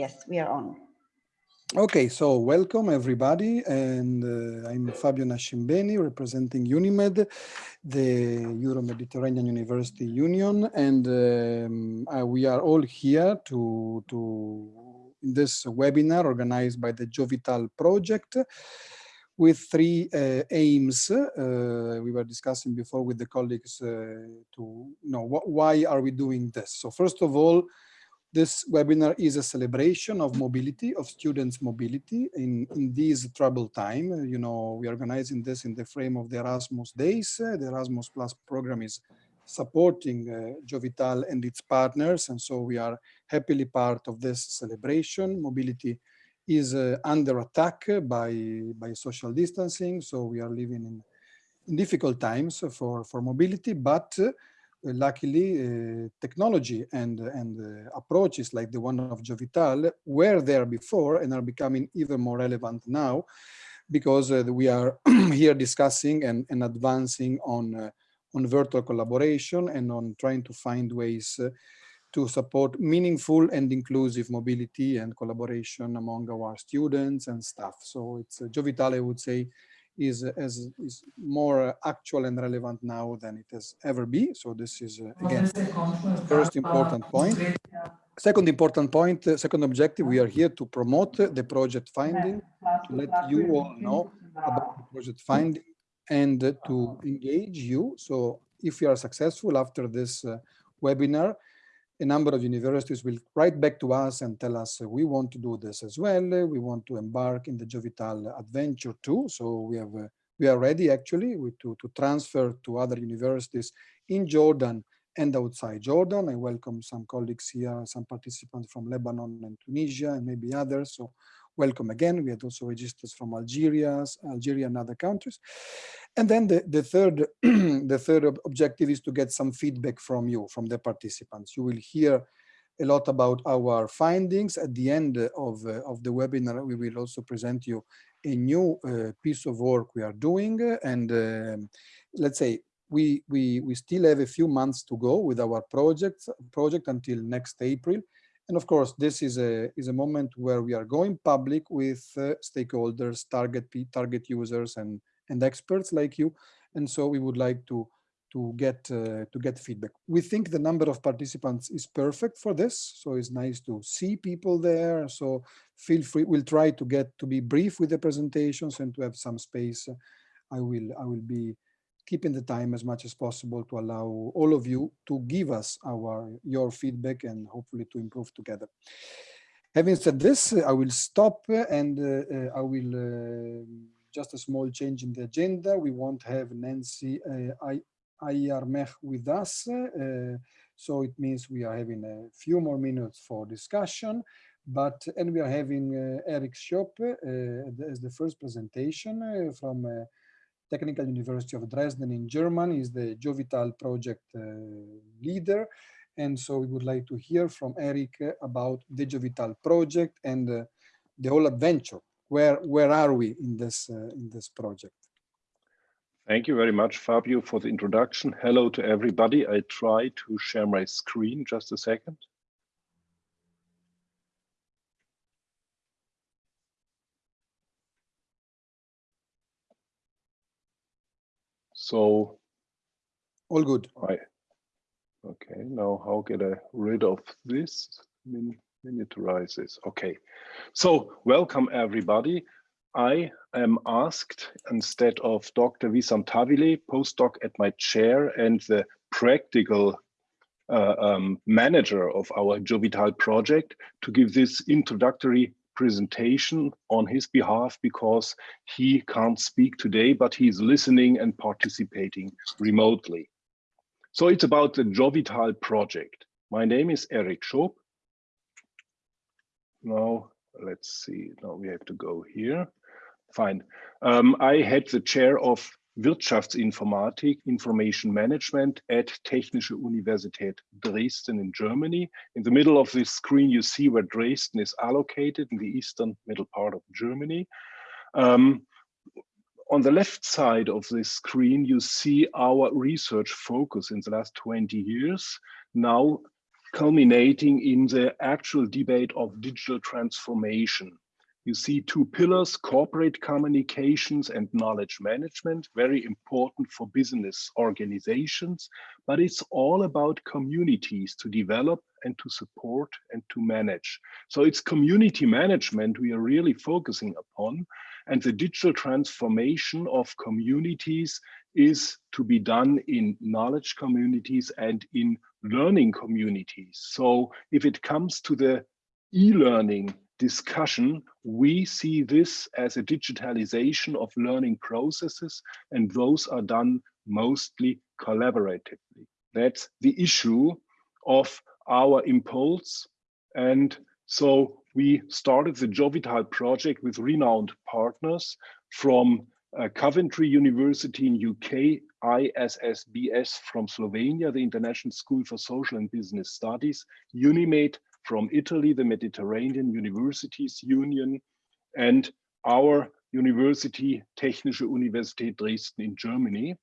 Yes, we are on. Okay, so welcome everybody, and uh, I'm Fabio Nascimbeni, representing UNIMED, the Euro-Mediterranean University Union, and um, uh, we are all here to, to in this webinar organized by the Jovital project with three uh, aims uh, we were discussing before with the colleagues uh, to know wh why are we doing this. So first of all, this webinar is a celebration of mobility, of students' mobility in, in these troubled time. You know, we are organizing this in the frame of the Erasmus Days. the Erasmus Plus program is supporting uh, Jovital and its partners. And so we are happily part of this celebration. Mobility is uh, under attack by, by social distancing. So we are living in, in difficult times for, for mobility, but uh, luckily uh, technology and, and uh, approaches like the one of Jovital were there before and are becoming even more relevant now because uh, we are here discussing and, and advancing on, on virtual collaboration and on trying to find ways to support meaningful and inclusive mobility and collaboration among our students and staff. So it's uh, Jovital, I would say, is, as, is more actual and relevant now than it has ever been. So this is, uh, again, first important point. Second important point, uh, second objective, we are here to promote the project finding, to let you all know about the project finding and uh, to engage you. So if you are successful after this uh, webinar, a number of universities will write back to us and tell us uh, we want to do this as well. we want to embark in the Jovital adventure too. So we have uh, we are ready actually to, to transfer to other universities in Jordan and outside Jordan. I welcome some colleagues here, some participants from Lebanon and Tunisia and maybe others. So welcome again. We had also registers from Algeria, Algeria and other countries. And then the, the third the third objective is to get some feedback from you, from the participants. You will hear a lot about our findings. At the end of, uh, of the webinar, we will also present you a new uh, piece of work we are doing. And uh, let's say we, we, we still have a few months to go with our project, project until next April. And of course, this is a, is a moment where we are going public with uh, stakeholders, target, target users, and and experts like you. And so we would like to to get uh, to get feedback. We think the number of participants is perfect for this, so it's nice to see people there. So feel free. We'll try to get to be brief with the presentations and to have some space. I will I will be keeping the time as much as possible to allow all of you to give us our your feedback and hopefully to improve together. Having said this, I will stop and uh, I will uh, just a small change in the agenda. We won't have Nancy uh, Ayarmech with us. Uh, so it means we are having a few more minutes for discussion. But and we are having uh, Eric Schoop uh, as the first presentation uh, from uh, Technical University of Dresden in Germany. Is the Jovital project leader. And so we would like to hear from Eric about the Jovital project and the whole adventure where where are we in this uh, in this project? Thank you very much, Fabio, for the introduction. Hello to everybody. I try to share my screen just a second. So all good. I, okay, now how get I rid of this? miniaturize this. Okay, so welcome everybody. I am asked instead of Dr. Wissam Tawileh, postdoc at my chair and the practical uh, um, manager of our Jovital project to give this introductory presentation on his behalf because he can't speak today, but he's listening and participating remotely. So it's about the Jovital project. My name is Eric Schoop. Now, let's see. Now we have to go here. Fine. Um, I had the chair of Wirtschaftsinformatik, Information Management at Technische Universität Dresden in Germany. In the middle of this screen, you see where Dresden is allocated in the eastern middle part of Germany. Um, on the left side of this screen, you see our research focus in the last 20 years. Now culminating in the actual debate of digital transformation. You see two pillars, corporate communications and knowledge management, very important for business organizations, but it's all about communities to develop and to support and to manage. So it's community management we are really focusing upon and the digital transformation of communities is to be done in knowledge communities and in learning communities. So if it comes to the e-learning discussion, we see this as a digitalization of learning processes, and those are done mostly collaboratively. That's the issue of our impulse. And so we started the Jovital project with renowned partners from uh, Coventry University in UK, ISSBS from Slovenia, the International School for Social and Business Studies, UNIMED from Italy, the Mediterranean Universities Union, and our university, Technische Universität Dresden in Germany,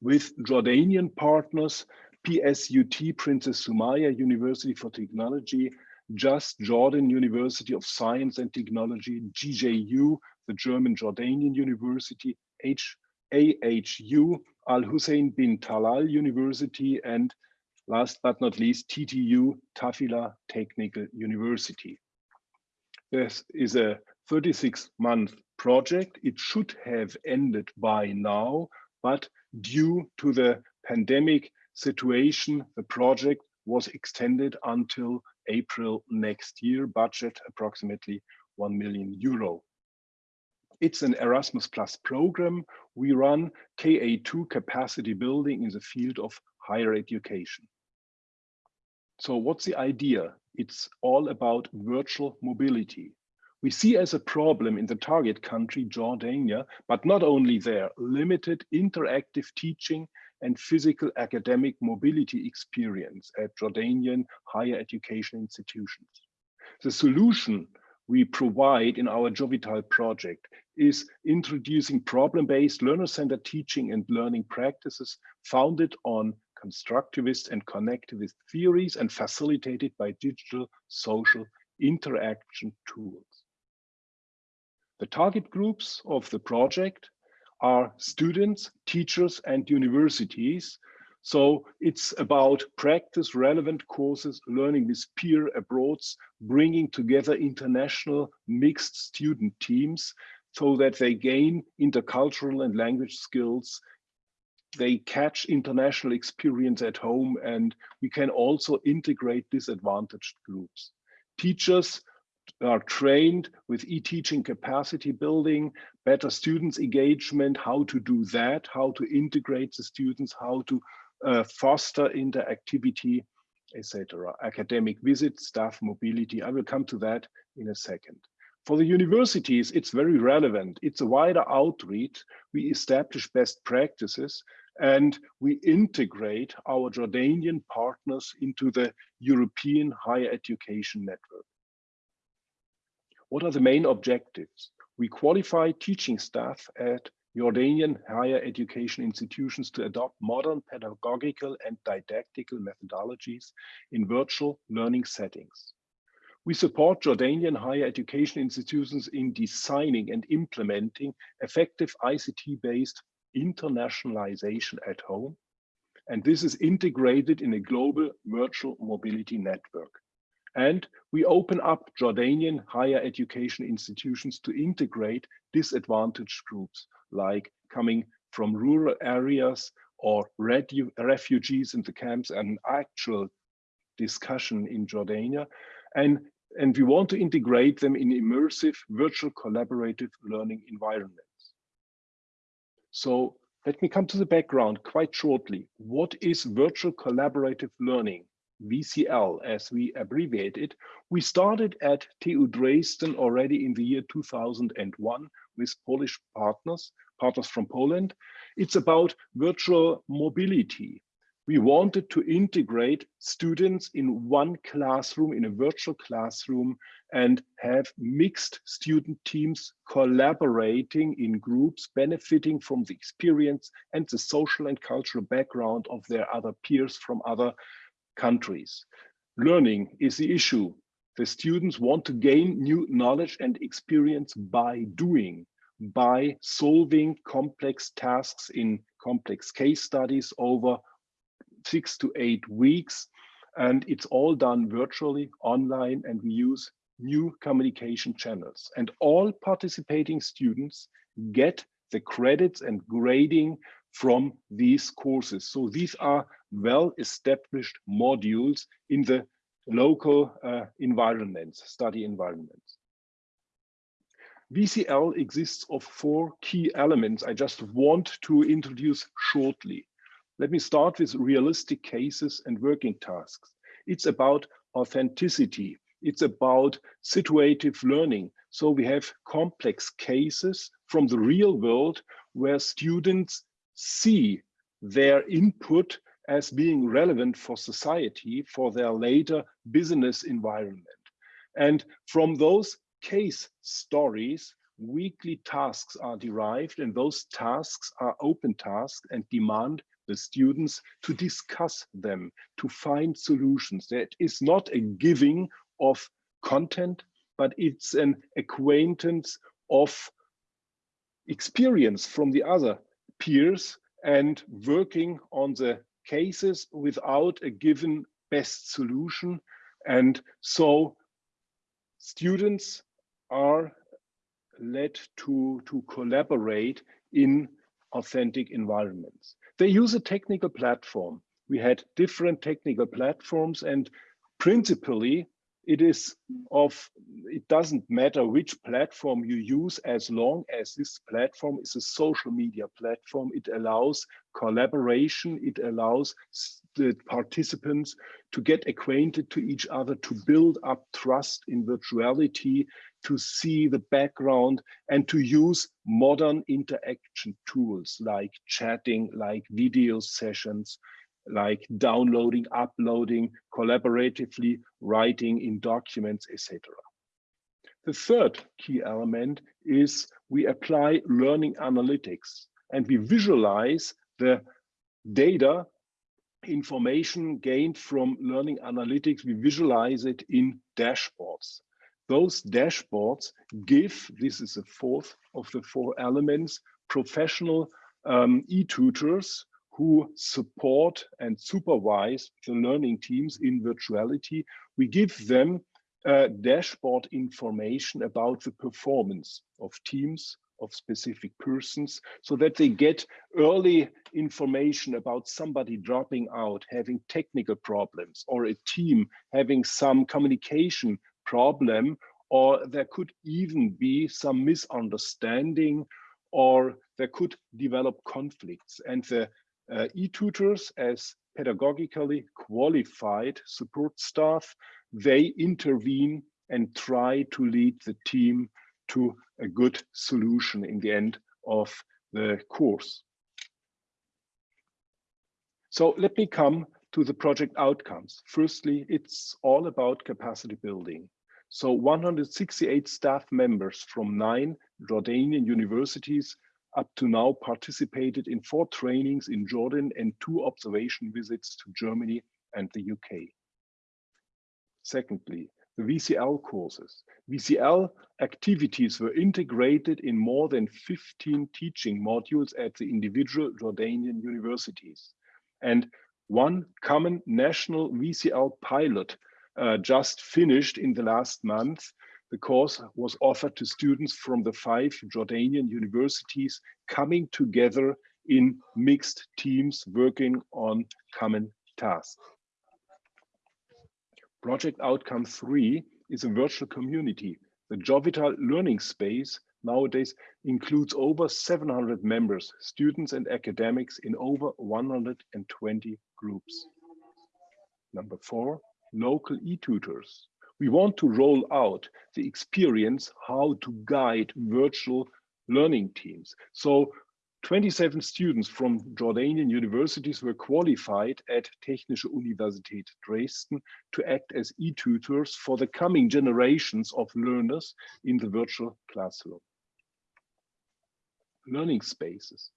with Jordanian partners, PSUT, Princess Sumaya University for Technology, JUST Jordan University of Science and Technology, GJU, the German Jordanian University, H AHU, Al Hussein bin Talal University, and last but not least, TTU, Tafila Technical University. This is a 36 month project. It should have ended by now, but due to the pandemic situation, the project was extended until April next year, budget approximately 1 million euro. It's an Erasmus Plus program. We run KA2 capacity building in the field of higher education. So what's the idea? It's all about virtual mobility. We see as a problem in the target country, Jordania, but not only there, limited interactive teaching and physical academic mobility experience at Jordanian higher education institutions. The solution we provide in our Jovital project is introducing problem-based learner-centered teaching and learning practices founded on constructivist and connectivist theories and facilitated by digital social interaction tools. The target groups of the project are students, teachers, and universities. So it's about practice relevant courses, learning with peer abroads, bringing together international mixed student teams so that they gain intercultural and language skills they catch international experience at home and we can also integrate disadvantaged groups. Teachers are trained with e-teaching capacity building, better students engagement, how to do that, how to integrate the students, how to uh, foster interactivity, etc. Academic visits, staff mobility. I will come to that in a second. For the universities, it's very relevant. It's a wider outreach. We establish best practices and we integrate our Jordanian partners into the European higher education network. What are the main objectives? We qualify teaching staff at Jordanian higher education institutions to adopt modern pedagogical and didactical methodologies in virtual learning settings. We support Jordanian higher education institutions in designing and implementing effective ICT-based internationalization at home. And this is integrated in a global virtual mobility network. And we open up Jordanian higher education institutions to integrate disadvantaged groups like coming from rural areas or refugees in the camps and actual discussion in Jordania. And, and we want to integrate them in immersive virtual collaborative learning environments. So let me come to the background quite shortly. What is virtual collaborative learning? VCL, as we abbreviate it. We started at TU Dresden already in the year 2001 with Polish partners, partners from Poland. It's about virtual mobility we wanted to integrate students in one classroom, in a virtual classroom, and have mixed student teams collaborating in groups, benefiting from the experience and the social and cultural background of their other peers from other countries. Learning is the issue. The students want to gain new knowledge and experience by doing, by solving complex tasks in complex case studies over six to eight weeks. And it's all done virtually online and we use new communication channels. And all participating students get the credits and grading from these courses. So these are well-established modules in the local uh, environments, study environments. VCL exists of four key elements I just want to introduce shortly. Let me start with realistic cases and working tasks. It's about authenticity. It's about situative learning. So we have complex cases from the real world where students see their input as being relevant for society, for their later business environment. And from those case stories, weekly tasks are derived and those tasks are open tasks and demand the students to discuss them, to find solutions. That is not a giving of content, but it's an acquaintance of experience from the other peers and working on the cases without a given best solution. And so students are led to, to collaborate in authentic environments. They use a technical platform. We had different technical platforms and principally it is of it doesn't matter which platform you use as long as this platform is a social media platform it allows collaboration it allows the participants to get acquainted to each other to build up trust in virtuality to see the background and to use modern interaction tools like chatting like video sessions like downloading, uploading, collaboratively writing in documents, etc. The third key element is we apply learning analytics and we visualize the data information gained from learning analytics, we visualize it in dashboards. Those dashboards give, this is the fourth of the four elements, professional um, e-tutors who support and supervise the learning teams in virtuality. We give them uh, dashboard information about the performance of teams, of specific persons, so that they get early information about somebody dropping out, having technical problems, or a team having some communication problem, or there could even be some misunderstanding, or there could develop conflicts. And the uh, e-tutors as pedagogically qualified support staff, they intervene and try to lead the team to a good solution in the end of the course. So let me come to the project outcomes. Firstly, it's all about capacity building. So 168 staff members from nine Jordanian universities up to now participated in four trainings in Jordan and two observation visits to Germany and the UK. Secondly, the VCL courses. VCL activities were integrated in more than 15 teaching modules at the individual Jordanian universities. And one common national VCL pilot uh, just finished in the last month the course was offered to students from the five Jordanian universities coming together in mixed teams working on common tasks. Project outcome three is a virtual community. The Jovital learning space nowadays includes over 700 members, students and academics in over 120 groups. Number four, local e-tutors we want to roll out the experience how to guide virtual learning teams. So 27 students from Jordanian universities were qualified at Technische Universität Dresden to act as e-tutors for the coming generations of learners in the virtual classroom. Learning spaces.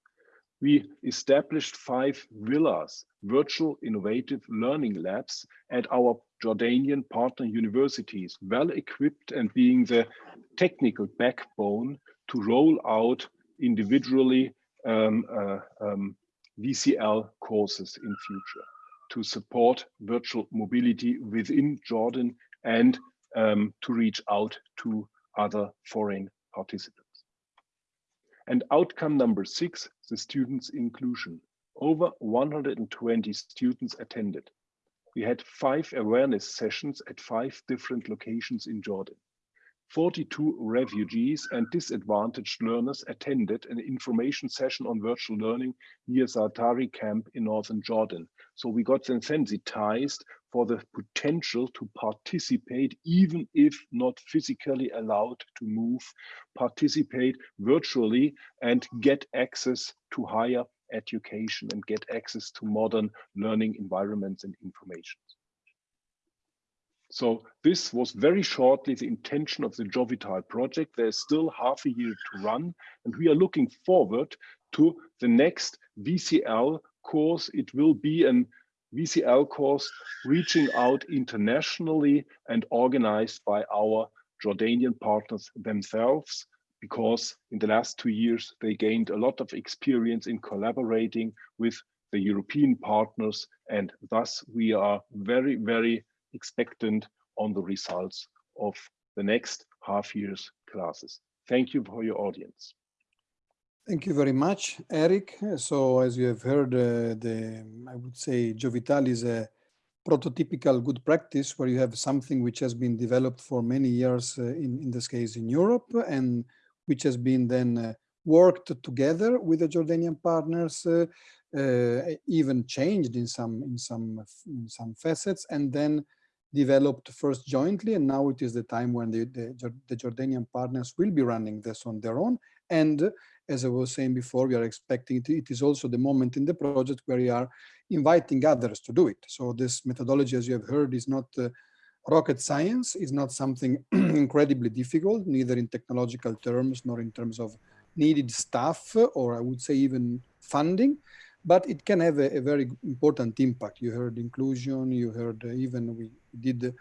we established five villas, virtual innovative learning labs at our Jordanian partner universities, well equipped and being the technical backbone to roll out individually um, uh, um, VCL courses in future to support virtual mobility within Jordan and um, to reach out to other foreign participants. And outcome number six, the students' inclusion. Over 120 students attended. We had five awareness sessions at five different locations in Jordan. 42 refugees and disadvantaged learners attended an information session on virtual learning near Zaatari camp in northern Jordan. So we got them sensitized for the potential to participate, even if not physically allowed to move, participate virtually and get access to higher education and get access to modern learning environments and information. So this was very shortly the intention of the Jovital project. There's still half a year to run, and we are looking forward to the next VCL course. It will be an VCL course reaching out internationally and organized by our Jordanian partners themselves, because in the last two years, they gained a lot of experience in collaborating with the European partners. And thus we are very, very expectant on the results of the next half year's classes. Thank you for your audience. Thank you very much, Eric. So as you have heard, uh, the I would say Jovital is a prototypical good practice where you have something which has been developed for many years uh, in, in this case in Europe and which has been then uh, worked together with the Jordanian partners, uh, uh, even changed in some in some in some facets, and then developed first jointly, and now it is the time when the, the, the, Jordanian partners will be running this on their own. And as I was saying before, we are expecting it, it is also the moment in the project where we are inviting others to do it. So this methodology, as you have heard, is not uh, rocket science, is not something incredibly difficult, neither in technological terms, nor in terms of needed staff, or I would say even funding but it can have a, a, very important impact. You heard inclusion, you heard uh, even we did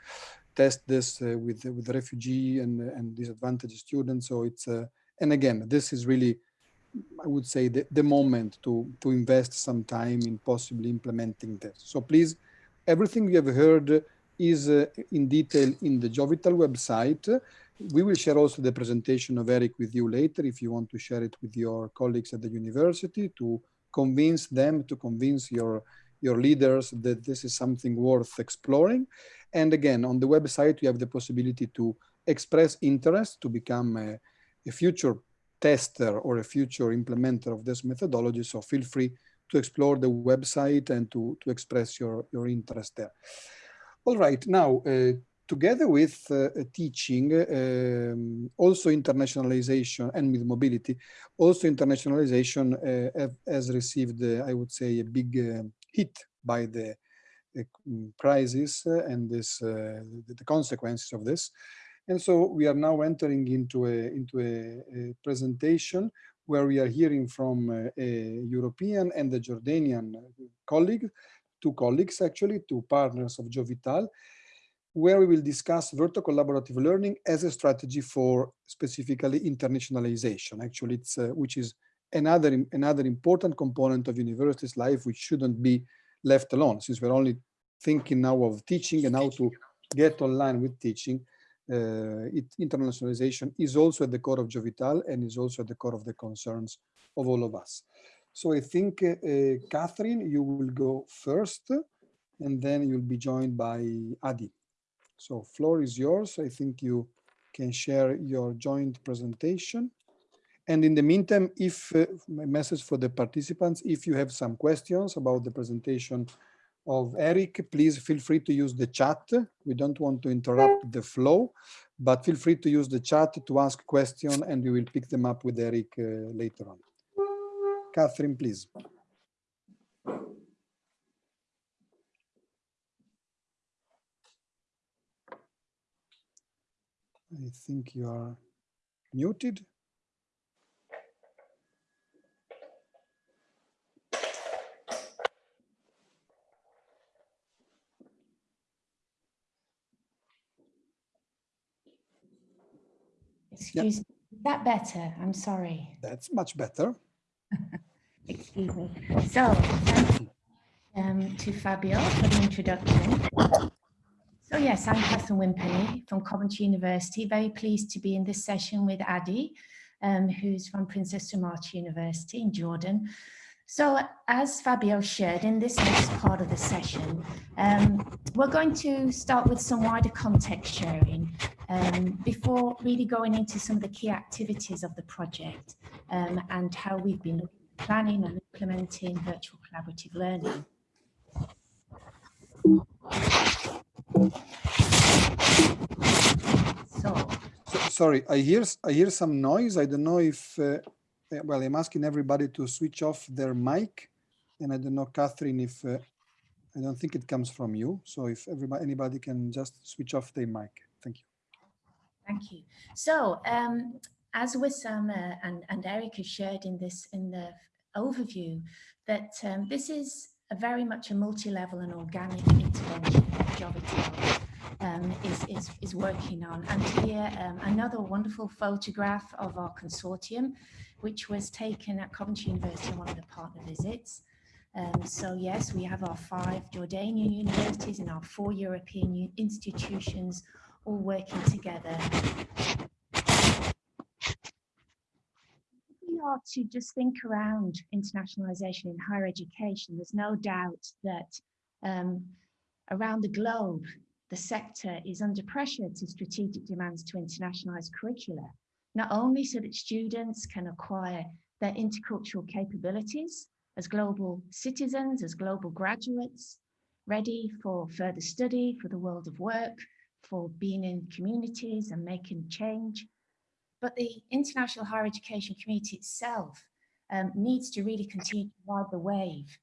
test this uh, with with refugee and and disadvantaged students. So it's uh, and again, this is really, I would say, the, the moment to to invest some time in possibly implementing this. So please, everything you have heard is uh, in detail in the Jovital website. We will share also the presentation of Eric with you later if you want to share it with your colleagues at the university to convince them, to convince your, your leaders that this is something worth exploring. And again, on the website, you have the possibility to express interest to become a, a future tester or a future implementer of this methodology. So feel free to explore the website and to, to express your, your interest there. All right, now, uh, together with uh, teaching, um, also internationalization and with mobility, also internationalization uh, has received, uh, I would say, a big uh, hit by the mm, crisis and this uh, the consequences of this. And so we are now entering into a, into a, a presentation where we are hearing from uh, a European and a Jordanian colleague, two colleagues actually, two partners of Jovital, where we will discuss virtual collaborative learning as a strategy for specifically internationalization. Actually, it's uh, which is another another important component of university's life, which shouldn't be left alone. Since we're only thinking now of teaching and how to get online with teaching, uh, it, internationalization is also at the core of Jovital and is also at the core of the concerns of all of us. So I think, uh, Catherine, you will go first, and then you'll be joined by Adi. So floor is yours. I think you can share your joint presentation. And in the meantime, if uh, my message for the participants, if you have some questions about the presentation of Eric, please feel free to use the chat. We don't want to interrupt the flow, but feel free to use the chat to ask questions and we will pick them up with Eric uh, later on. Catherine, please. I think you are muted. Excuse yep. me. Is that better? I'm sorry. That's much better. Excuse me. So, thank you um, to Fabio for the introduction. So yes, I'm Catherine Wimpenny from Coventry University. Very pleased to be in this session with Adi, um, who's from Princess Sumaya University in Jordan. So as Fabio shared in this next part of the session, um, we're going to start with some wider context sharing um, before really going into some of the key activities of the project um, and how we've been planning and implementing virtual collaborative learning. So, so sorry, I hear I hear some noise. I don't know if uh, well, I'm asking everybody to switch off their mic, and I don't know, Catherine, if uh, I don't think it comes from you. So if everybody, anybody can just switch off their mic. Thank you. Thank you. So um, as Wissam and, and Eric have shared in this in the overview, that um, this is a very much a multi-level and organic intervention that Jovital um, is, is, is working on. And here um, another wonderful photograph of our consortium, which was taken at Coventry University on one of the partner visits. Um, so yes, we have our five Jordanian universities and our four European institutions all working together. We to just think around internationalization in higher education. There's no doubt that um, around the globe, the sector is under pressure to strategic demands to internationalize curricula, not only so that students can acquire their intercultural capabilities as global citizens, as global graduates, ready for further study, for the world of work, for being in communities and making change. But the international higher education community itself um, needs to really continue to ride the wave,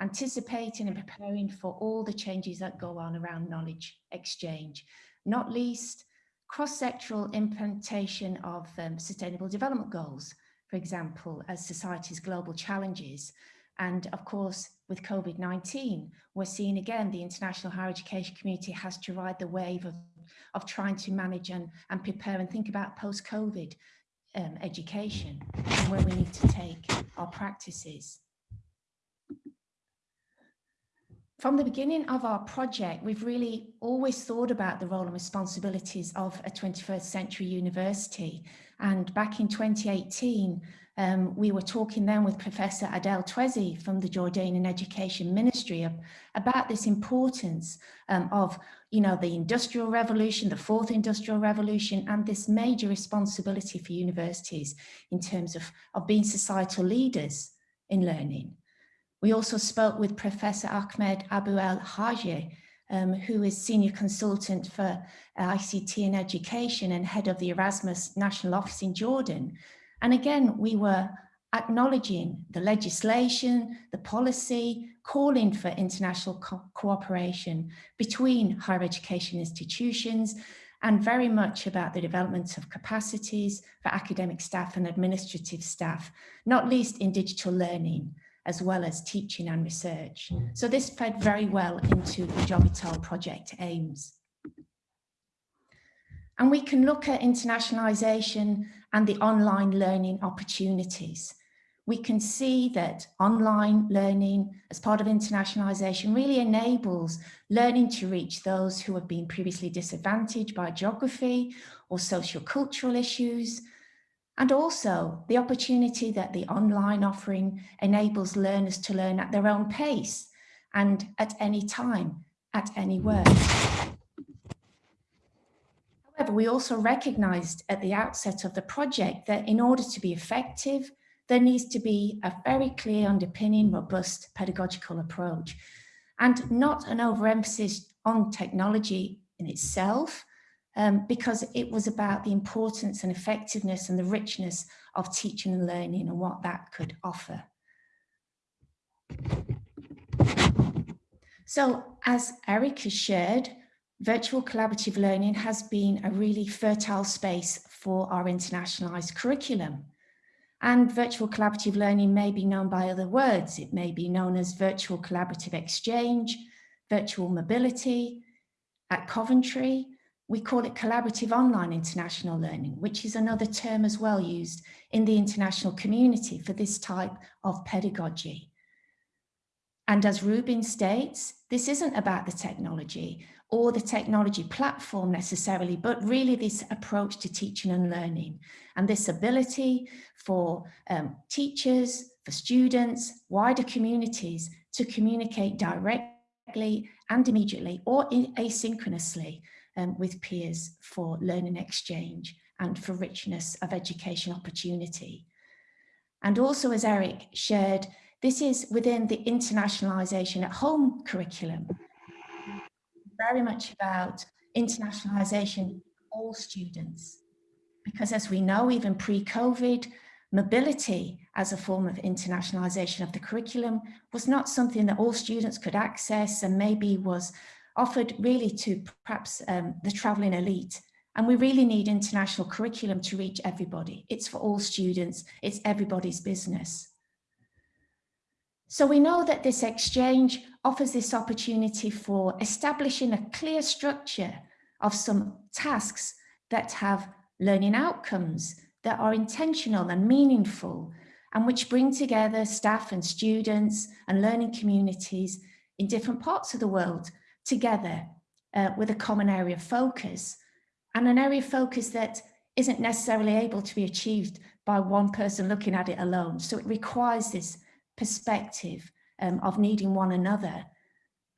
anticipating and preparing for all the changes that go on around knowledge exchange, not least cross-sectoral implementation of um, sustainable development goals, for example, as society's global challenges. And of course, with COVID-19, we're seeing again, the international higher education community has to ride the wave of, of trying to manage and, and prepare and think about post-COVID um, education and where we need to take our practices. From the beginning of our project, we've really always thought about the role and responsibilities of a 21st century university. And back in 2018, um, we were talking then with Professor Adel Tweisi from the Jordanian Education Ministry of, about this importance um, of, you know, the industrial revolution, the fourth industrial revolution, and this major responsibility for universities in terms of, of being societal leaders in learning. We also spoke with Professor Ahmed Abu El Haji, um, who is Senior Consultant for ICT and Education and Head of the Erasmus National Office in Jordan, and again, we were acknowledging the legislation, the policy, calling for international co cooperation between higher education institutions, and very much about the development of capacities for academic staff and administrative staff, not least in digital learning, as well as teaching and research. Mm. So this fed very well into the Jovital project aims. And we can look at internationalization and the online learning opportunities. We can see that online learning as part of internationalization really enables learning to reach those who have been previously disadvantaged by geography or social cultural issues. And also the opportunity that the online offering enables learners to learn at their own pace and at any time, at anywhere. However, we also recognized at the outset of the project that in order to be effective, there needs to be a very clear underpinning, robust pedagogical approach and not an overemphasis on technology in itself, um, because it was about the importance and effectiveness and the richness of teaching and learning and what that could offer. So as Eric has shared, virtual collaborative learning has been a really fertile space for our internationalized curriculum. And virtual collaborative learning may be known by other words. It may be known as virtual collaborative exchange, virtual mobility. At Coventry, we call it collaborative online international learning, which is another term as well used in the international community for this type of pedagogy. And as Rubin states, this isn't about the technology or the technology platform necessarily, but really this approach to teaching and learning and this ability for um, teachers, for students, wider communities to communicate directly and immediately or asynchronously um, with peers for learning exchange and for richness of education opportunity. And also as Eric shared, this is within the internationalization at home curriculum, very much about internationalization all students. Because as we know, even pre-COVID, mobility as a form of internationalization of the curriculum was not something that all students could access and maybe was offered really to perhaps um, the traveling elite. And we really need international curriculum to reach everybody. It's for all students, it's everybody's business. So we know that this exchange offers this opportunity for establishing a clear structure of some tasks that have learning outcomes that are intentional and meaningful and which bring together staff and students and learning communities in different parts of the world together uh, with a common area of focus and an area of focus that isn't necessarily able to be achieved by one person looking at it alone. So it requires this perspective um, of needing one another.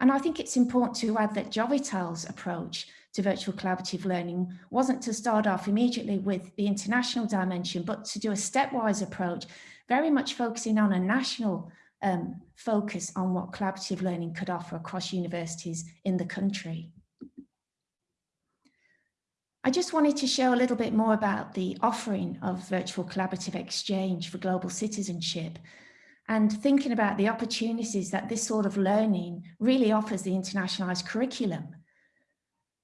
And I think it's important to add that Jovital's approach to virtual collaborative learning wasn't to start off immediately with the international dimension, but to do a stepwise approach, very much focusing on a national um, focus on what collaborative learning could offer across universities in the country. I just wanted to show a little bit more about the offering of virtual collaborative exchange for global citizenship and thinking about the opportunities that this sort of learning really offers the internationalized curriculum.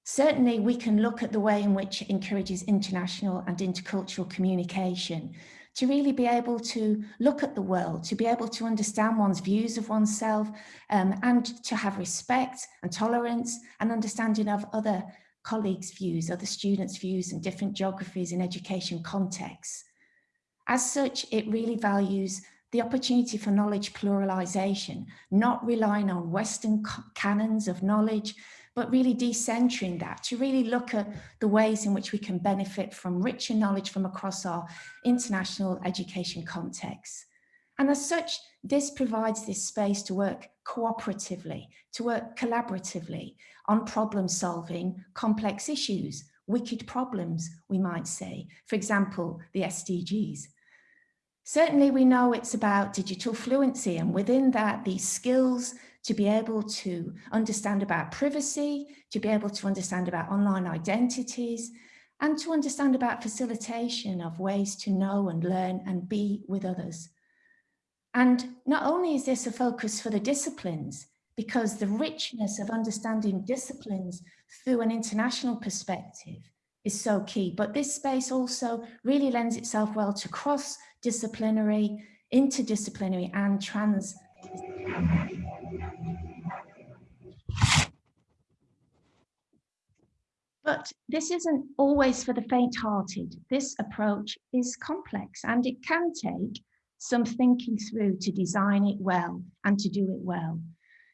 Certainly we can look at the way in which it encourages international and intercultural communication to really be able to look at the world, to be able to understand one's views of oneself um, and to have respect and tolerance and understanding of other colleagues' views, other students' views and different geographies and education contexts. As such, it really values the opportunity for knowledge pluralization, not relying on Western canons of knowledge, but really decentering that to really look at the ways in which we can benefit from richer knowledge from across our international education context. And as such, this provides this space to work cooperatively, to work collaboratively on problem solving complex issues, wicked problems, we might say, for example, the SDGs. Certainly we know it's about digital fluency and within that, these skills to be able to understand about privacy, to be able to understand about online identities, and to understand about facilitation of ways to know and learn and be with others. And not only is this a focus for the disciplines, because the richness of understanding disciplines through an international perspective is so key, but this space also really lends itself well to cross-disciplinary, interdisciplinary and trans but this isn't always for the faint-hearted. This approach is complex and it can take some thinking through to design it well and to do it well,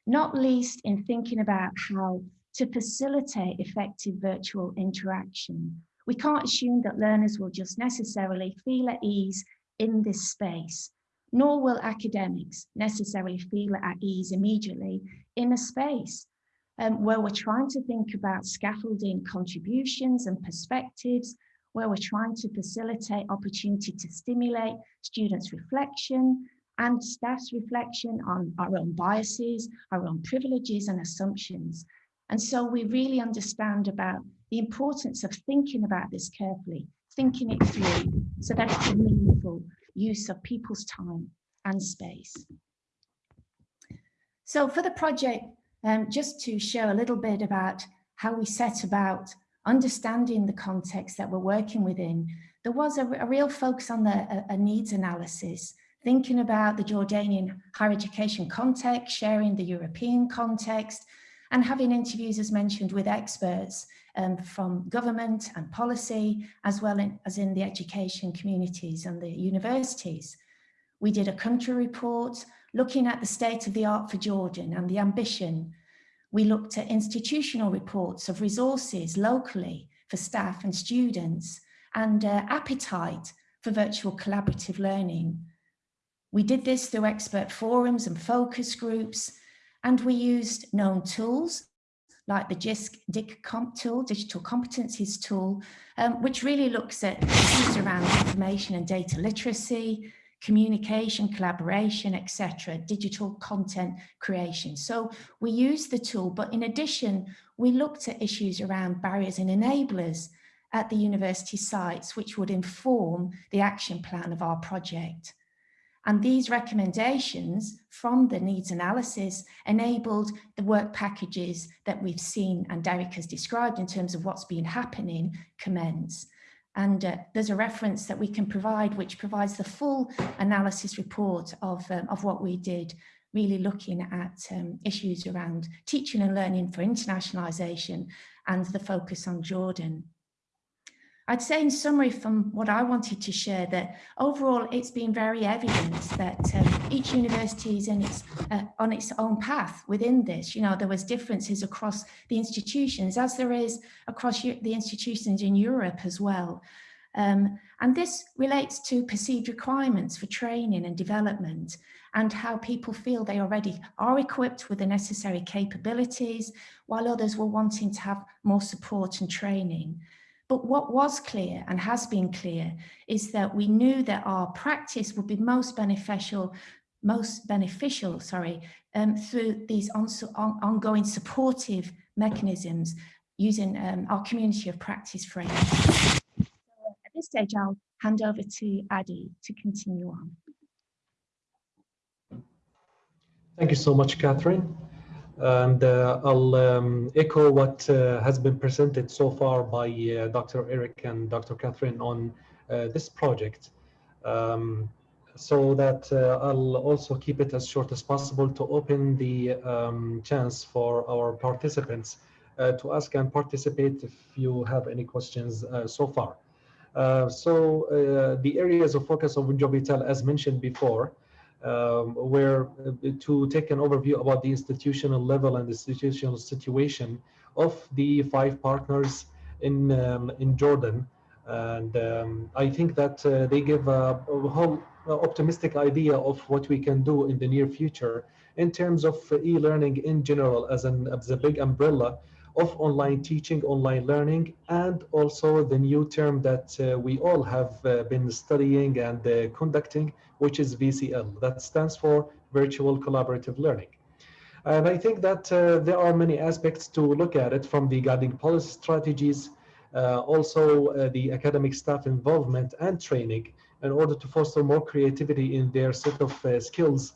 not least in thinking about how to facilitate effective virtual interaction. We can't assume that learners will just necessarily feel at ease in this space nor will academics necessarily feel at ease immediately in a space um, where we're trying to think about scaffolding contributions and perspectives, where we're trying to facilitate opportunity to stimulate students' reflection and staff's reflection on our own biases, our own privileges and assumptions. And so we really understand about the importance of thinking about this carefully, thinking it through so that it's meaningful use of people's time and space. So for the project, um, just to share a little bit about how we set about understanding the context that we're working within, there was a, a real focus on the a, a needs analysis, thinking about the Jordanian higher education context, sharing the European context, and having interviews, as mentioned, with experts um, from government and policy, as well in, as in the education communities and the universities. We did a country report looking at the state of the art for Jordan and the ambition. We looked at institutional reports of resources locally for staff and students and uh, appetite for virtual collaborative learning. We did this through expert forums and focus groups, and we used known tools like the JISC DigComp tool, Digital Competencies tool, um, which really looks at issues around information and data literacy, communication, collaboration, etc., digital content creation. So we used the tool, but in addition, we looked at issues around barriers and enablers at the university sites, which would inform the action plan of our project. And these recommendations from the needs analysis enabled the work packages that we've seen and Derek has described in terms of what's been happening commence. And uh, there's a reference that we can provide which provides the full analysis report of, um, of what we did, really looking at um, issues around teaching and learning for internationalisation and the focus on Jordan. I'd say in summary from what I wanted to share that overall it's been very evident that um, each university is in its, uh, on its own path within this. You know, there was differences across the institutions as there is across the institutions in Europe as well. Um, and this relates to perceived requirements for training and development and how people feel they already are equipped with the necessary capabilities while others were wanting to have more support and training. But what was clear and has been clear is that we knew that our practice would be most beneficial, most beneficial, sorry, um, through these on, on, ongoing supportive mechanisms using um, our community of practice framework. So at this stage, I'll hand over to Adi to continue on. Thank you so much, Catherine. And uh, I'll um, echo what uh, has been presented so far by uh, Dr. Eric and Dr. Catherine on uh, this project. Um, so that uh, I'll also keep it as short as possible to open the um, chance for our participants uh, to ask and participate if you have any questions so far. so the areas of focus of Jovital, as mentioned before, um, where uh, to take an overview about the institutional level and the institutional situation of the five partners in um, in Jordan. And um, I think that uh, they give a, a whole optimistic idea of what we can do in the near future in terms of e-learning in general as, an, as a big umbrella of online teaching, online learning, and also the new term that uh, we all have uh, been studying and uh, conducting, which is VCL. That stands for Virtual Collaborative Learning. And I think that uh, there are many aspects to look at it from the guiding policy strategies, uh, also uh, the academic staff involvement and training in order to foster more creativity in their set of skills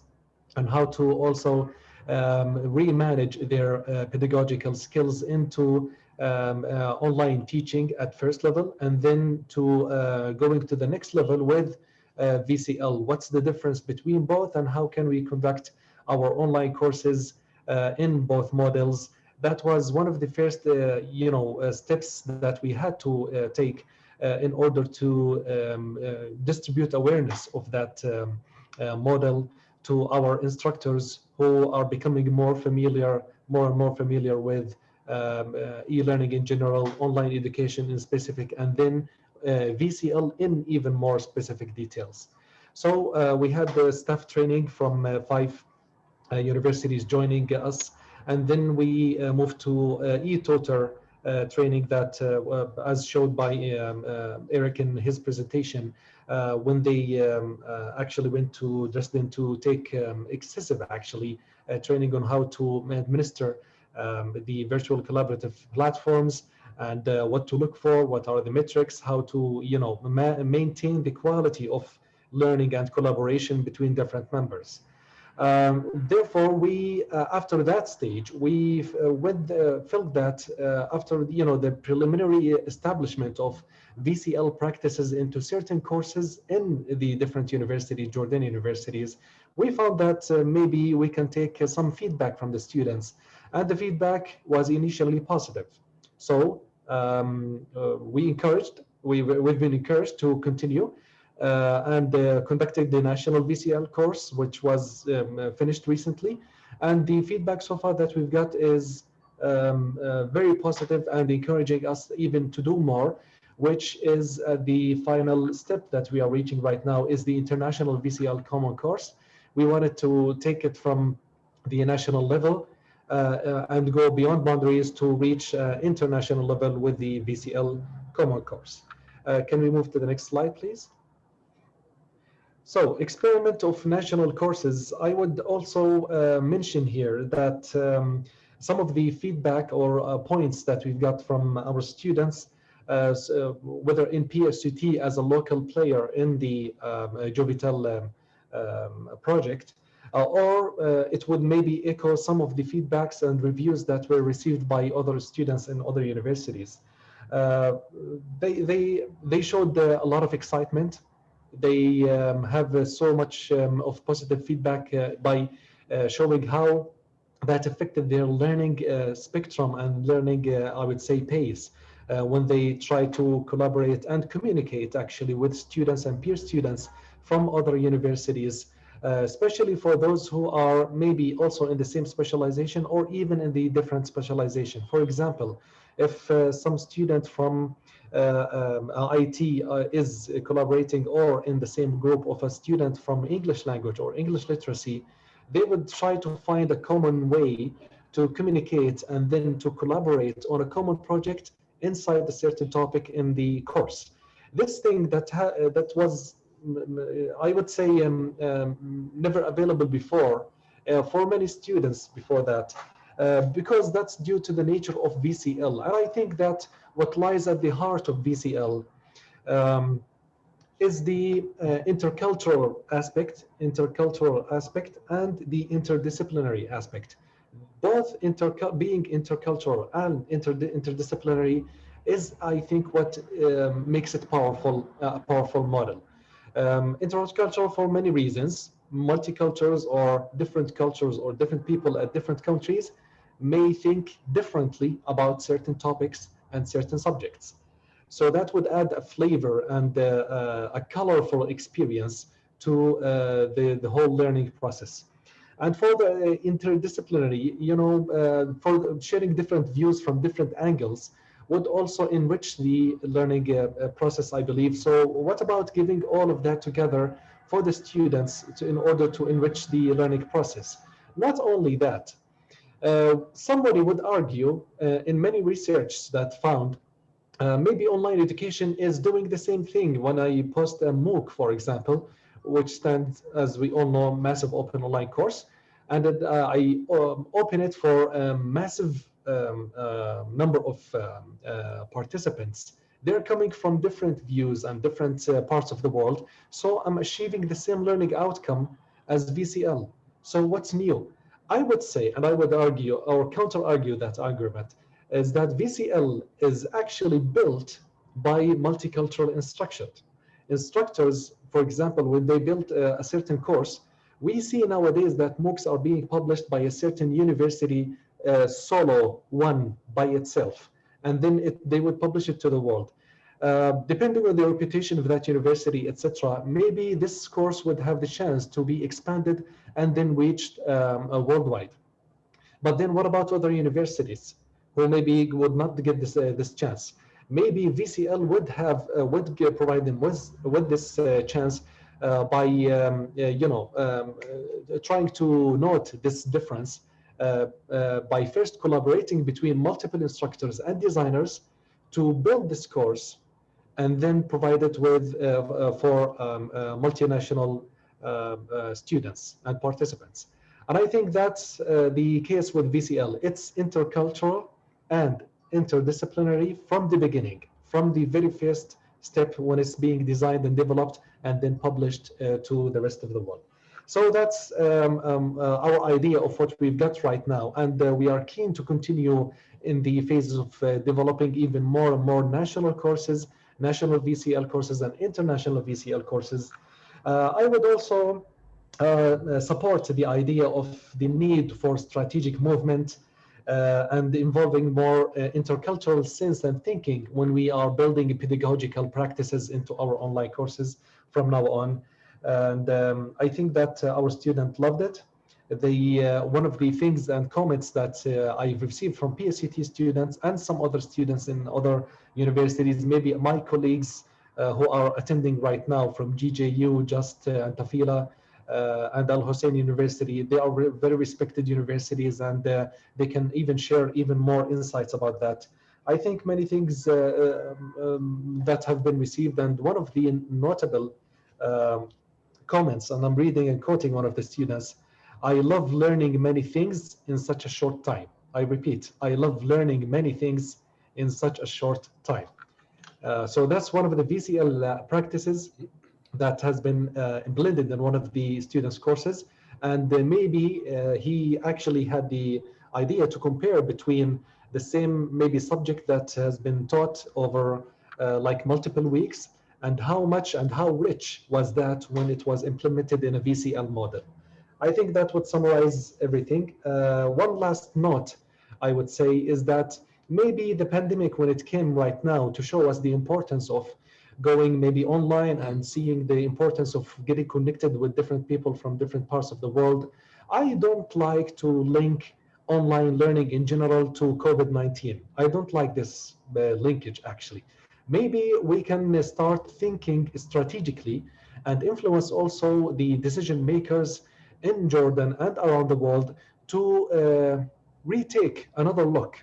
and how to also um, remanage their uh, pedagogical skills into um, uh, online teaching at first level and then to uh, going to the next level with uh, VCL. What's the difference between both and how can we conduct our online courses uh, in both models? That was one of the first, uh, you know, steps that we had to take in order to um, distribute awareness of that um, model to our instructors who are becoming more familiar, more and more familiar with um, uh, e-learning in general, online education in specific, and then uh, VCL in even more specific details. So uh, we had the staff training from uh, five uh, universities joining us, and then we uh, moved to e-tutor training that, as showed by um, Eric in his presentation, uh, when they um, uh, actually went to Dresden to take um, excessive actually uh, training on how to administer um, the virtual collaborative platforms and uh, what to look for, what are the metrics, how to you know ma maintain the quality of learning and collaboration between different members. Um, therefore, we uh, after that stage, we uh, with, felt that after you know the preliminary establishment of VCL practices into certain courses in the different universities, Jordan universities, we found that uh, maybe we can take uh, some feedback from the students and the feedback was initially positive. So um, uh, we encouraged, we, we've been encouraged to continue uh, and uh, conducted the national VCL course, which was um, uh, finished recently. And the feedback so far that we've got is um, uh, very positive and encouraging us even to do more, which is uh, the final step that we are reaching right now is the international VCL common course. We wanted to take it from the national level uh, uh, and go beyond boundaries to reach uh, international level with the VCL common course. can we move to the next slide, please? So experiment of national courses, I would also uh, mention here that um, some of the feedback or uh, points that we've got from our students, uh, so whether in PSUT as a local player in the um, Jovital um, um, project, uh, or uh, it would maybe echo some of the feedbacks and reviews that were received by other students in other universities. Uh, they, they, they showed a lot of excitement. They um, have so much um, of positive feedback by showing how that affected their learning uh, spectrum and learning, uh, I would say, pace uh, when they try to collaborate and communicate actually with students and peer students from other universities uh, especially for those who are maybe also in the same specialization or even in the different specialization. For example, if uh, some student from uh, IT uh, is collaborating or in the same group of a student from English language or English literacy, they would try to find a common way to communicate and then to collaborate on a common project inside a certain topic in the course. This thing that, that was I would say um, um, never available before uh, for many students before that uh, because that's due to the nature of VCL and I think that what lies at the heart of VCL um, is the uh, intercultural aspect intercultural aspect and the interdisciplinary aspect. Both being intercultural and inter interdisciplinary is I think what um, makes it powerful a powerful model. Um, intercultural for many reasons. Multicultures or different cultures or different people at different countries may think differently about certain topics and certain subjects. So that would add a flavor and uh, uh, a colorful experience to uh, the, the whole learning process. And for the interdisciplinary, you know, uh, for sharing different views from different angles, would also enrich the learning uh, uh, process, I believe. So what about giving all of that together for the students to, in order to enrich the learning process? Not only that, uh, somebody would argue uh, in many research that found uh, maybe online education is doing the same thing when I post a MOOC, for example, which stands, as we all know, massive open online course. And uh, I um, open it for a massive um, uh, number of um, uh, participants. They're coming from different views and different uh, parts of the world. So I'm achieving the same learning outcome as VCL. So what's new? I would say, and I would argue or counter argue that argument, is that VCL is actually built by multicultural instruction. Instructors, for example, when they build a, a certain course, we see nowadays that MOOCs are being published by a certain university uh, solo one by itself, and then it, they would publish it to the world. Uh, depending on the reputation of that university, etc., maybe this course would have the chance to be expanded and then reached um, uh, worldwide. But then what about other universities who maybe would not get this, uh, this chance? Maybe VCL would have uh, would provide them with, with this uh, chance by um, you know um, trying to note this difference by first collaborating between multiple instructors and designers to build this course and then provide it with uh, for um, multinational students and participants. And I think that's the case with VCL. It's intercultural and interdisciplinary from the beginning, from the very first step when it's being designed and developed and then published uh, to the rest of the world. So that's um, um, uh, our idea of what we've got right now. And uh, we are keen to continue in the phases of uh, developing even more and more national courses, national VCL courses and international VCL courses. Uh, I would also uh, support the idea of the need for strategic movement uh, and involving more uh, intercultural sense and thinking when we are building pedagogical practices into our online courses from now on. And um, I think that uh, our students loved it. The, uh, one of the things and comments that uh, I've received from PSUT students and some other students in other universities, maybe my colleagues uh, who are attending right now from GJU, JUST and Tafila, uh, and Al Hussein University. They are re very respected universities and uh, they can even share even more insights about that. I think many things uh, um, that have been received and one of the notable um, comments, and I'm reading and quoting one of the students, I love learning many things in such a short time. I repeat, I love learning many things in such a short time. Uh, so that's one of the VCL uh, practices that has been uh, blended in one of the students' courses. And maybe uh, he actually had the idea to compare between the same maybe subject that has been taught over uh, like multiple weeks and how much and how rich was that when it was implemented in a VCL model. I think that would summarize everything. Uh, one last note I would say is that maybe the pandemic when it came right now to show us the importance of going maybe online and seeing the importance of getting connected with different people from different parts of the world. I don't like to link online learning in general to COVID-19. I don't like this uh, linkage actually. Maybe we can start thinking strategically and influence also the decision makers in Jordan and around the world to uh, retake another look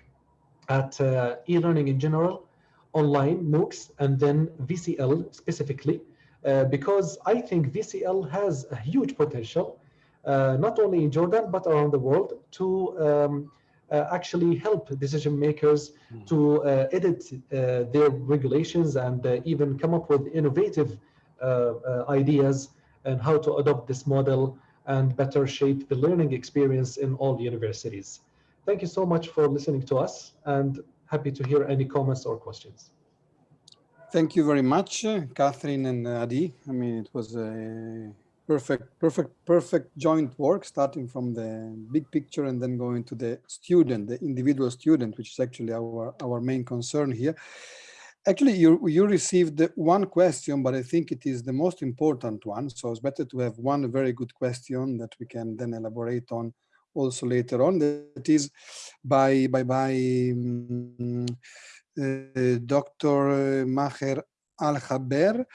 at uh, e-learning in general online MOOCs and then VCL specifically, uh, because I think VCL has a huge potential, uh, not only in Jordan, but around the world to um, uh, actually help decision makers mm. to uh, edit uh, their regulations and uh, even come up with innovative ideas and how to adopt this model and better shape the learning experience in all universities. Thank you so much for listening to us and happy to hear any comments or questions. Thank you very much, uh, Catherine and uh, Adi. I mean, it was a perfect, perfect, perfect joint work, starting from the big picture and then going to the student, the individual student, which is actually our, our main concern here. Actually, you, you received one question, but I think it is the most important one. So it's better to have one very good question that we can then elaborate on also later on. That is by by by um, uh, Dr. Maher Al-Haber,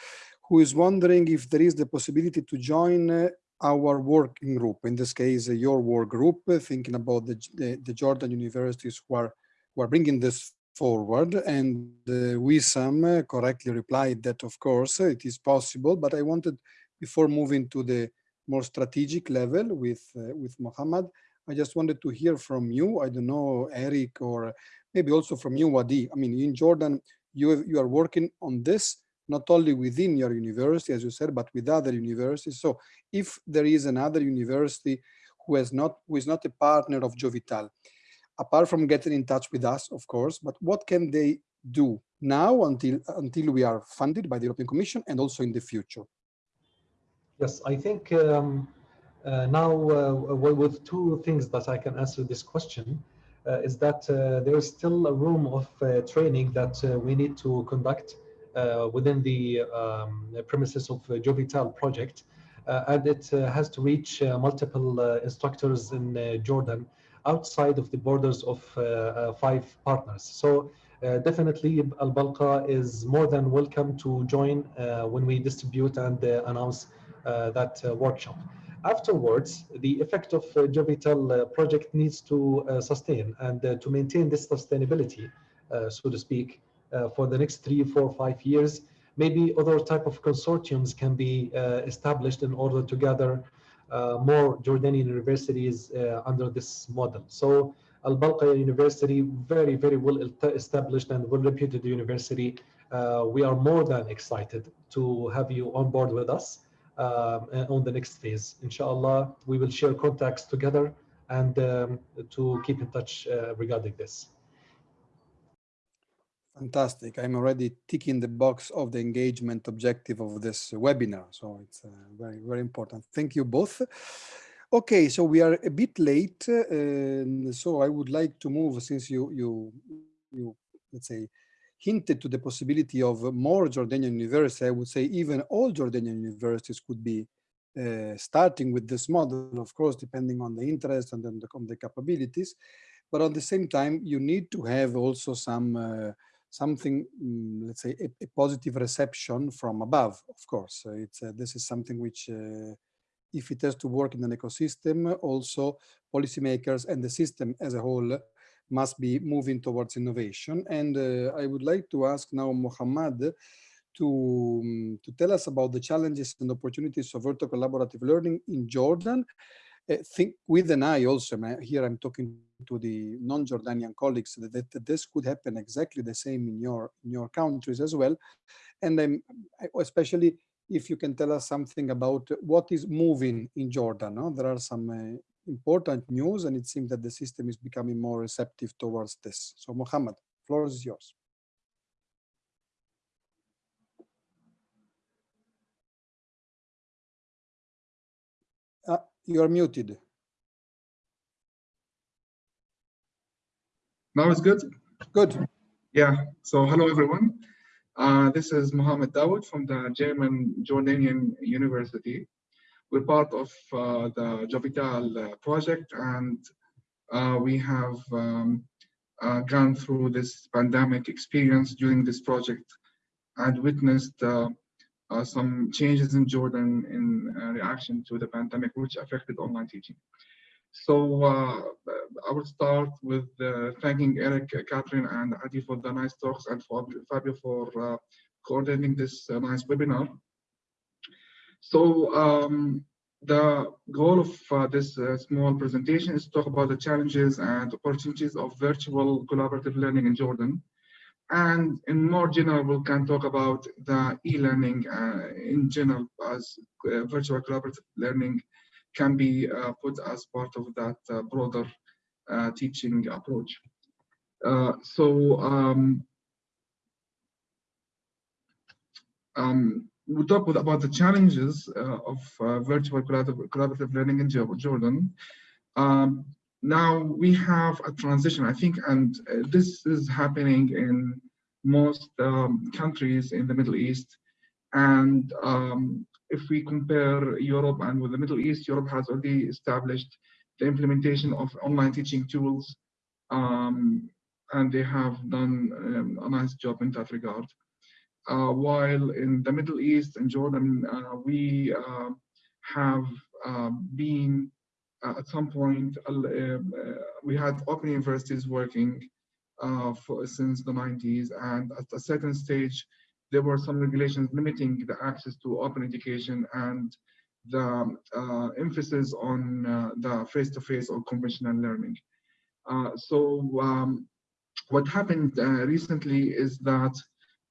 who is wondering if there is the possibility to join uh, our working group, in this case, uh, your work group, thinking about the, the, the, Jordan universities who are, who are bringing this forward. And uh, Wissam uh, correctly replied that, of course, it is possible, but I wanted, before moving to the more strategic level with, uh, with Mohammed, I just wanted to hear from you. I don't know, Eric, or maybe also from you, Adi. I mean, in Jordan, you, have, you are working on this, not only within your university, as you said, but with other universities. So if there is another university who, has not, who is not a partner of Jovital, apart from getting in touch with us, of course, but what can they do now until, until we are funded by the European Commission and also in the future? Yes, I think um, uh, now, uh, with two things that I can answer this question, uh, is that there is still a room of training that we need to conduct within the um, premises of the Jovital project. and it has to reach multiple instructors in Jordan outside of the borders of five partners. So uh, definitely Al-Balqa is more than welcome to join uh, when we distribute and uh, announce that workshop afterwards, the effect of uh, Jovital uh, project needs to uh, sustain and uh, to maintain this sustainability, uh, so to speak, uh, for the next three, four, five years. Maybe other type of consortiums can be established in order to gather more Jordanian universities under this model. So Al-Balqa University, very, very well established and well-reputed university. we are more than excited to have you on board with us on the next phase. Inshallah, we will share contacts together and um, to keep in touch uh, regarding this. Fantastic. I'm already ticking the box of the engagement objective of this webinar. So it's uh, very, very important. Thank you both. Okay, so we are a bit late, uh, so I would like to move since you you you let's say hinted to the possibility of more Jordanian universities. I would say even all Jordanian universities could be uh, starting with this model, of course, depending on the interest and then the, on the capabilities. But at the same time, you need to have also some uh, something, um, let's say, a, a, positive reception from above. Of course, uh, it's uh, this is something which, uh, if it has to work in an ecosystem, also policymakers and the system as a whole must be moving towards innovation. And uh, I would like to ask now Mohammad to, um, to tell us about the challenges and opportunities of virtual collaborative learning in Jordan. Think with an eye also, here I'm talking to the non-Jordanian colleagues that, that, this could happen exactly the same in your in your countries as well. And especially if you can tell us something about what is moving in Jordan. No? There are some uh, important news and it seems that the system is becoming more receptive towards this. So Mohammed, floor is yours. Uh, you are muted. Now it's good? Good. Yeah, so hello everyone. Uh, this is Mohammed Dawood from the German Jordanian University. We're part of uh, the Jovital uh, project and uh, we have um, uh, gone through this pandemic experience during this project and witnessed uh, some changes in Jordan in reaction to the pandemic, which affected online teaching. So uh, I will start with uh, thanking Eric, Catherine, and Adi for the nice talks and for Fabio for uh, coordinating this nice webinar. So um, the goal of uh, this uh, small presentation is to talk about the challenges and opportunities of virtual collaborative learning in Jordan. And in more general, we can talk about the e-learning uh, in general as uh, virtual collaborative learning can be uh, put as part of that uh, broader teaching approach. so um, um, we talk about the challenges uh, of uh, virtual collaborative, collaborative, learning in Jordan. Um, now we have a transition, I think, and uh, this is happening in most um, countries in the Middle East. And um, if we compare Europe and with the Middle East, Europe has already established the implementation of online teaching tools, um, and they have done um, a nice job in that regard. Uh, while in the Middle East and Jordan, uh, we uh, have been at some point, we had open universities working for, since the 90s, and at a certain stage, there were some regulations limiting the access to open education and the uh, emphasis on uh, the face-to-face -face or conventional learning. Uh, so um, what happened recently is that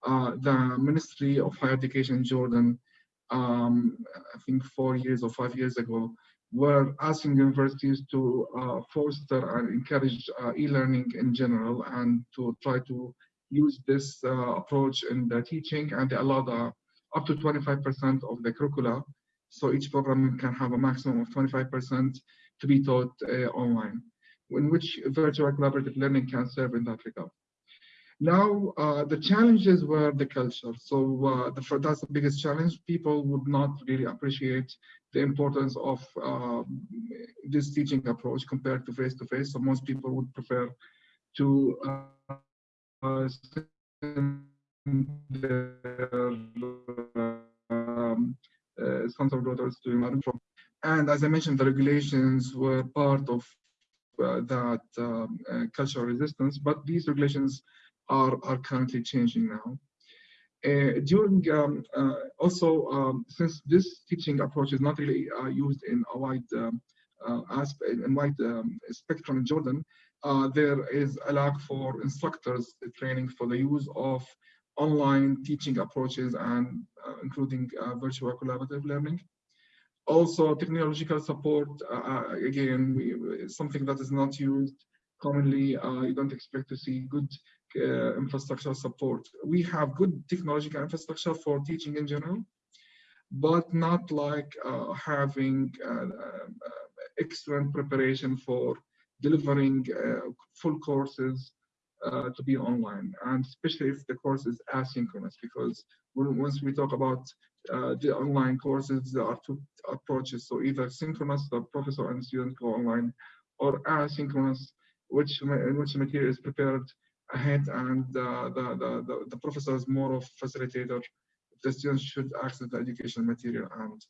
uh, the Ministry of Higher Education in Jordan, um, I think four years or five years ago, were asking universities to uh, foster and encourage uh, e-learning in general and to try to use this uh, approach in the teaching and they allowed uh, up to 25% of the curricula. So each program can have a maximum of 25% to be taught uh, online, in which virtual collaborative learning can serve in that regard. Now, uh, the challenges were the culture. So uh, the, that's the biggest challenge. People would not really appreciate the importance of uh, this teaching approach compared to face-to-face. -face. So most people would prefer to their um, uh, sons or daughters doing from. And as I mentioned, the regulations were part of uh, that um, uh, cultural resistance, but these regulations are, are currently changing now. Uh, during um, uh, also um, since this teaching approach is not really uh, used in a wide um, uh, and wide um, spectrum in Jordan, uh, there is a lack for instructors training for the use of online teaching approaches and uh, including virtual collaborative learning. Also, technological support again we, something that is not used commonly. you don't expect to see good uh, infrastructure support. We have good technological infrastructure for teaching in general, but not like uh, having uh, excellent preparation for delivering uh, full courses uh, to be online, and especially if the course is asynchronous, because when, once we talk about uh, the online courses, there are two approaches. So either synchronous, the professor and student go online, or asynchronous, which in which material is prepared ahead and uh, the, the, the, the professor is more of facilitator. The students should access the educational material and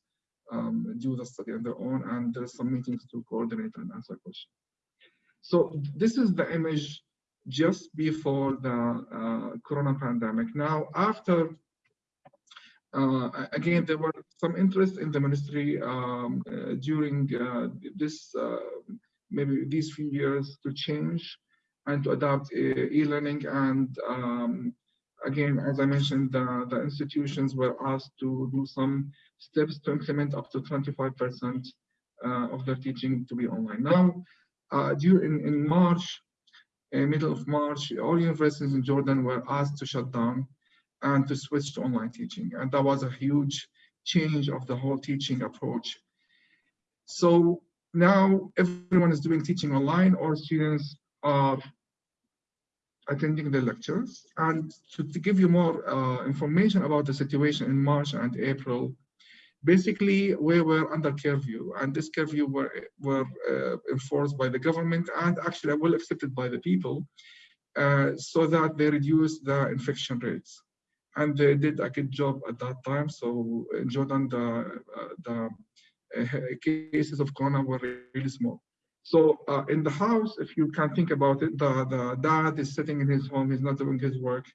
um, do the study on their own, and there's some meetings to coordinate and answer questions. So this is the image just before the uh, corona pandemic. Now, after, uh, again, there were some interest in the ministry um, uh, during uh, this, uh, maybe these few years to change and to adopt e-learning. And um, again, as I mentioned, the, the institutions were asked to do some steps to implement up to 25% uh, of their teaching to be online. Now, uh, during in March, in middle of March, all universities in Jordan were asked to shut down and to switch to online teaching. And that was a huge change of the whole teaching approach. So now everyone is doing teaching online, or students are attending the lectures. And to, to give you more uh, information about the situation in March and April, basically we were under curfew and this curfew were, were uh, enforced by the government and actually well accepted by the people uh, so that they reduced the infection rates. And they did a good job at that time. So in Jordan, the, uh, the uh, cases of corona were really small. So uh, in the house, if you can think about it, the, the dad is sitting in his home, he's not doing his work.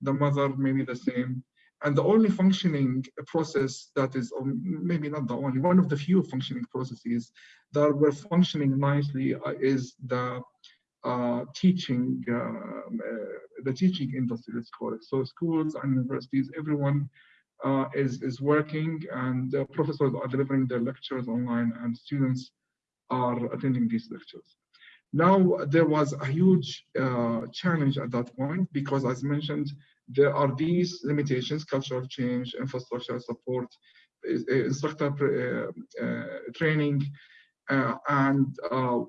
The mother, maybe the same. And the only functioning process that is, maybe not the only, one of the few functioning processes that were functioning nicely uh, is the uh, teaching, um, uh, the teaching industry, let's call it. So schools and universities, everyone uh, is, is working and the professors are delivering their lectures online and students are attending these lectures. Now, there was a huge uh, challenge at that point because, as mentioned, there are these limitations, cultural change, infrastructure support, instructor uh, uh, training, uh, and uh,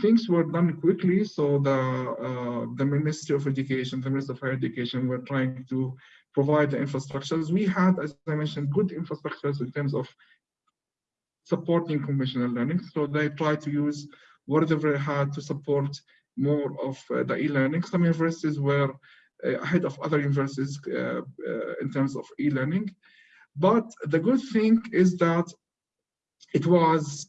things were done quickly. So the, uh, the Ministry of Education, the Ministry of Higher Education were trying to provide the infrastructures. We had, as I mentioned, good infrastructures in terms of supporting conventional learning. So they try to use whatever they had to support more of uh, the e-learning. Some universities were uh, ahead of other universities uh, uh, in terms of e-learning. But the good thing is that it was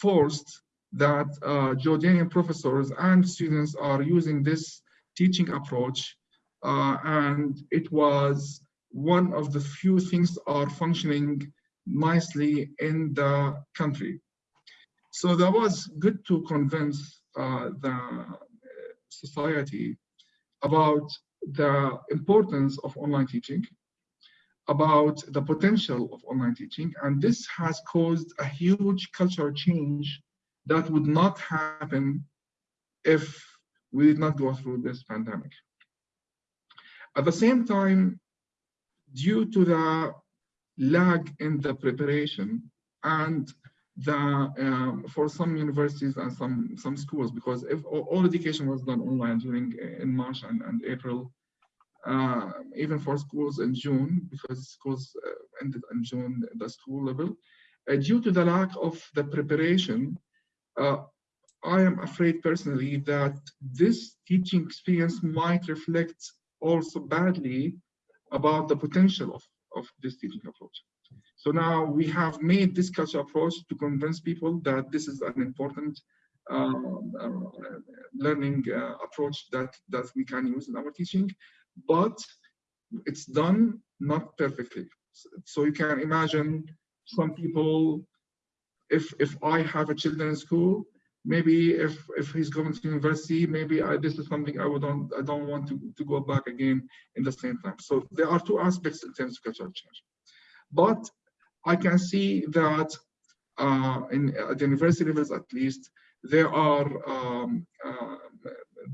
forced that uh, Jordanian professors and students are using this teaching approach uh, and it was one of the few things are functioning nicely in the country. So that was good to convince uh, the society about the importance of online teaching, about the potential of online teaching, and this has caused a huge cultural change that would not happen if we did not go through this pandemic. At the same time, due to the lag in the preparation and the um, for some universities and some some schools because if all education was done online during uh, in March and, and April uh, even for schools in June because schools uh, ended in June at the school level uh, due to the lack of the preparation uh, I am afraid personally that this teaching experience might reflect also badly about the potential of, of this teaching approach. So now we have made this culture approach to convince people that this is an important uh, uh, learning uh, approach that, that we can use in our teaching, but it's done not perfectly. So you can imagine some people, if, if I have a children in school, maybe if if he's going to university maybe I, this is something i would don't i don't want to, to go back again in the same time so there are two aspects in terms of cultural change but I can see that uh, in at the university levels at least, there are um, uh,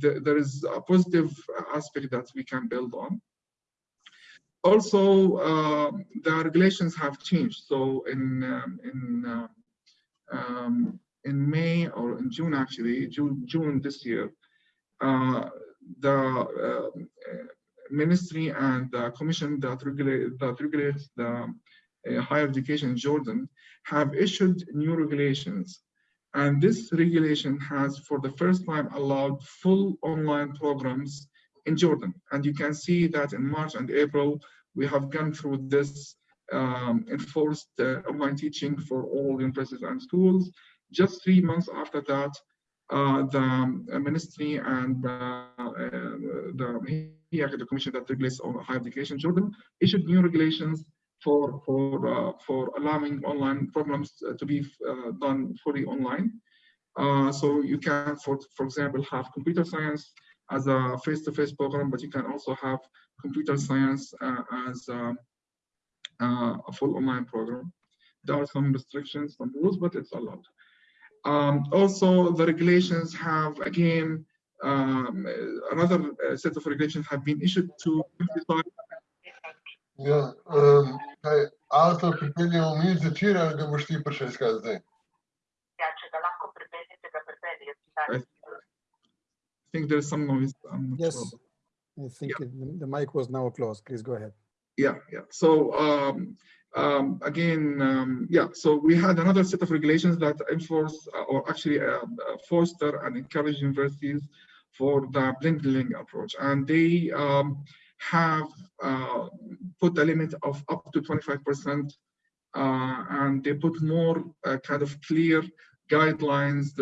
th there is a positive aspect that we can build on. Also, uh, the regulations have changed. So in um, in uh, um, in May or in June, actually, June, June this year, uh, the uh, ministry and the commission that, regulate, that regulates the uh, higher education in Jordan have issued new regulations. And this regulation has, for the first time, allowed full online programs in Jordan. And you can see that in March and April, we have gone through this um, enforced uh, online teaching for all universities and schools. Just three months after that, uh, the ministry and uh, the, the commission that regulates on higher education, Jordan, issued new regulations for for uh, for allowing online programs to be uh, done fully online. Uh, so you can, for for example, have computer science as a face-to-face -face program, but you can also have computer science as a full online program. There are some restrictions, some rules, but it's allowed. Um, also, the regulations have again um, another uh, set of regulations have been issued to Yeah, um, hey, altro pripeljal mi začira, ali ga boš ti prišel iskati zdaj? I think there's some noise. yes, sure. I think yeah. it, the mic was now closed. Please go ahead. Yeah, yeah. So um, um, again, um, yeah, so we had another set of regulations that enforce uh, or actually uh, uh, foster and encourage universities for the blended learning approach. And they um, have uh, put a limit of up to 25%, uh, and they put more uh, kind of clear guidelines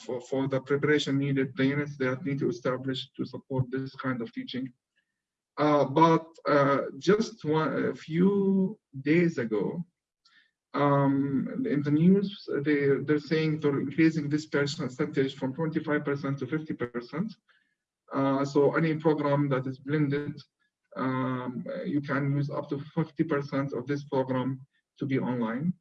for, for the preparation needed, the units that need to establish to support this kind of teaching. Uh, but uh, just one, a few days ago, um, in the news, they, they're saying they're increasing this percentage from 25% to 50%. Uh, so any program that is blended, um, you can use up to 50% of this program to be online.